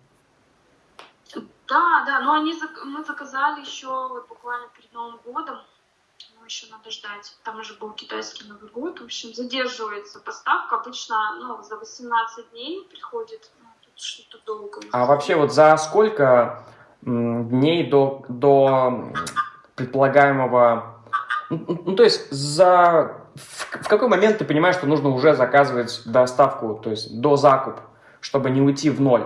Да, да, но они, мы заказали еще вот буквально перед Новым годом еще надо ждать. Там уже был китайский Новый год. В общем, задерживается поставка. Обычно ну, за 18 дней приходит. Ну, тут что-то долго. А вообще вот за сколько дней до, до предполагаемого... Ну, ну, то есть за... В, в какой момент ты понимаешь, что нужно уже заказывать доставку, то есть до закуп, чтобы не уйти в ноль?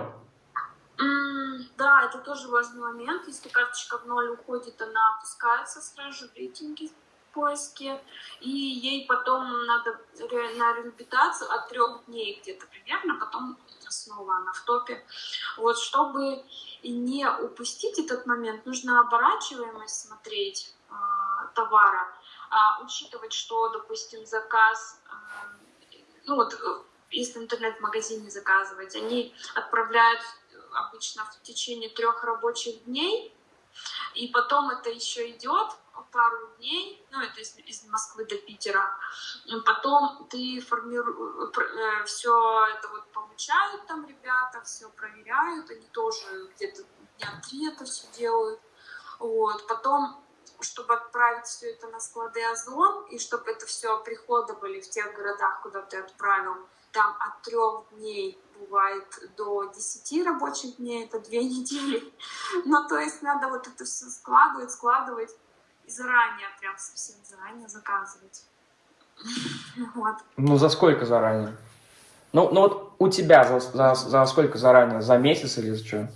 Да, это тоже важный момент. Если карточка в ноль уходит, она опускается сразу в рейтинге поиске, и ей потом надо на реабилитацию от трех дней где-то примерно, потом снова она в топе. Вот, чтобы не упустить этот момент, нужно оборачиваемость смотреть э, товара, э, учитывать, что, допустим, заказ, э, ну вот, э, если интернет-магазине заказывать, они отправляют обычно в течение трех рабочих дней, и потом это еще идет пару дней, ну это из, из Москвы до Питера, потом ты формируешь, э, все это вот получают там ребята, все проверяют, они тоже где-то дня три это все делают, вот, потом чтобы отправить все это на склады Озон, и чтобы это все приходы были в тех городах, куда ты отправил, там от трех дней бывает до 10 рабочих дней, это две недели. Ну, то есть надо вот это все складывать, складывать заранее, прям совсем заранее заказывать. Вот. Ну, за сколько заранее? Ну, ну вот у тебя за, за, за сколько заранее? За месяц или за что?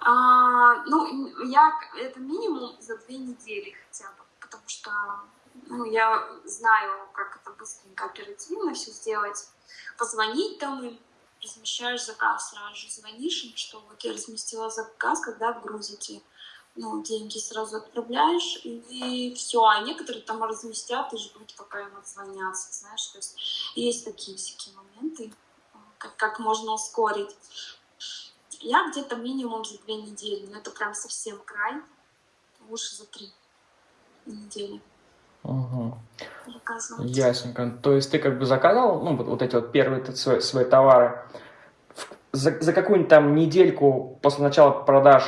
А, ну, я, это минимум за две недели хотя бы, потому что ну, я знаю, как это быстренько, оперативно все сделать. Позвонить там им, размещаешь заказ сразу же, звонишь им, что вот я разместила заказ, когда отгрузите. Ну, деньги сразу отправляешь, и все. А некоторые там разместят и ждут, пока им отзвонятся, знаешь. То есть есть такие всякие моменты, как, как можно ускорить. Я где-то минимум за две недели, но это прям совсем край, лучше за три недели. Угу. Ясненько. То есть ты как бы заказал, ну, вот, вот эти вот первые свои, свои товары. За, за какую-нибудь там недельку после начала продаж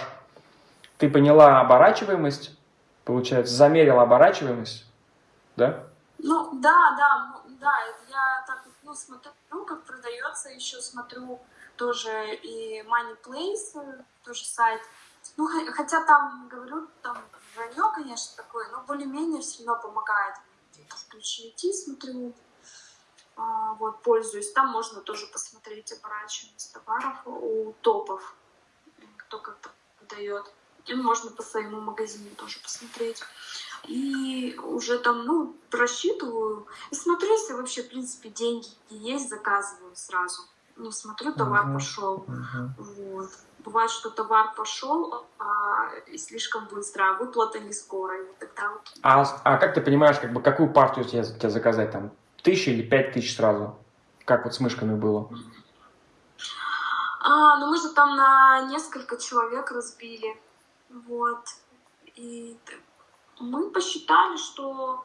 ты поняла оборачиваемость, получается, замерила оборачиваемость, да? Ну, да, да, да, я так, ну, смотрю, как продается, еще смотрю тоже и Money Place, тоже сайт. Ну, хотя там, говорю, там вранье, конечно, такое, но более-менее все равно помогает ключевики смотрю, а, вот, пользуюсь. Там можно тоже посмотреть оборачиваемость товаров у топов, кто как продает. И можно по своему магазину тоже посмотреть. И уже там, ну, просчитываю. И смотрю, если вообще, в принципе, деньги есть, заказываю сразу. Ну, смотрю, товар Мгм. пошел. Мгм. Вот. Бывает, что товар пошел а, и слишком быстро, а выплата не скоро. И тогда вот А, а как ты понимаешь, как бы, какую партию тебе, тебе заказать? Там, тысячу или пять тысяч сразу? Как вот с мышками было? А, ну мы же там на несколько человек разбили. Вот. И мы посчитали, что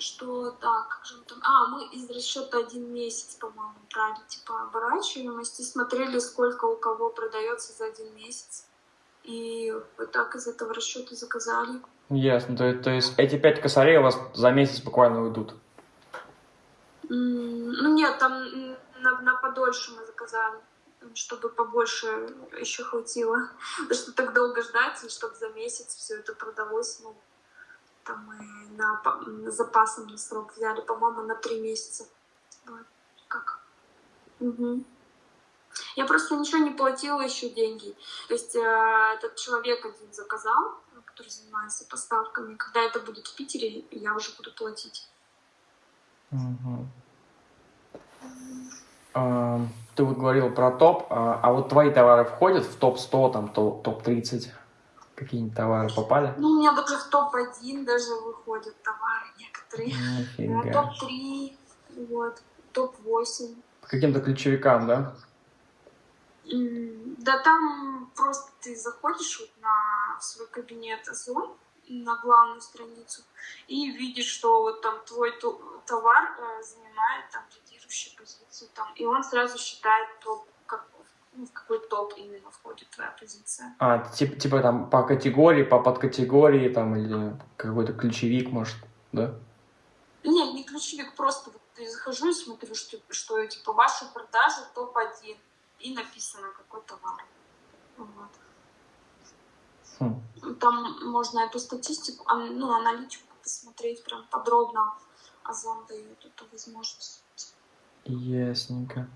что так, как же мы там... А, мы из расчета один месяц, по-моему, брали, типа, оборачиваемость и смотрели, сколько у кого продается за один месяц. И вот так из этого расчета заказали. Ясно. То, есть- то есть эти пять косарей у вас за месяц буквально уйдут? М, Ну нет, там на, на подольше мы заказали, чтобы побольше еще хватило. Потому что так долго ждать, и чтобы за месяц все это продалось, ну, там мы на, на запасом на срок взяли, по-моему, на три месяца. Вот. Как? Мгм. Я просто ничего не платила еще деньги. То есть э, этот человек один заказал, который занимается поставками. Когда это будет в Питере, я уже буду платить. А, Ты вот говорил про топ, а, а вот твои товары входят в топ-100, там, то- топ-30? Какие-нибудь товары попали? Ну, у меня даже в топ-1 даже выходят товары некоторые. Нифига. топ-3, вот, топ-8. По каким-то ключевикам, да? Да там просто ты заходишь вот на свой кабинет Озон, на главную страницу, и видишь, что вот там твой товар э, занимает там лидирующую позицию, там, и он сразу считает топ, как, ну, в какой топ именно входит твоя позиция. А, типа, типа там по категории, по подкатегории, там, или какой-то ключевик, может, да? Нет, не ключевик, просто вот я захожу и смотрю, что, что типа ваши продажи топ-1, и написано какой товар. Вот. Хм. Там можно эту статистику, ну, аналитику посмотреть прям подробно. Озон дает эту возможность. Ясненько.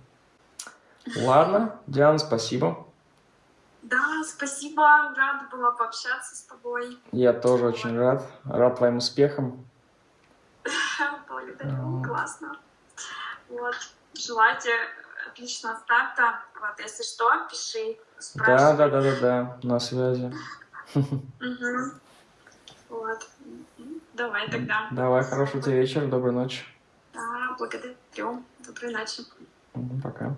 Ладно, Диана, спасибо. Да, спасибо, рада была пообщаться с тобой. Я тоже очень рад. Рад твоим успехам. Благодарю, Вот. классно. Вот, желаю тебе отличного старта. Вот, если что, пиши, Да, спрашивай. да, да, да, да, на связи. Мгм. Вот. Давай тогда. Давай, хорошего тебе вечера, доброй ночи. Да, благодарю. Доброй ночи. Пока.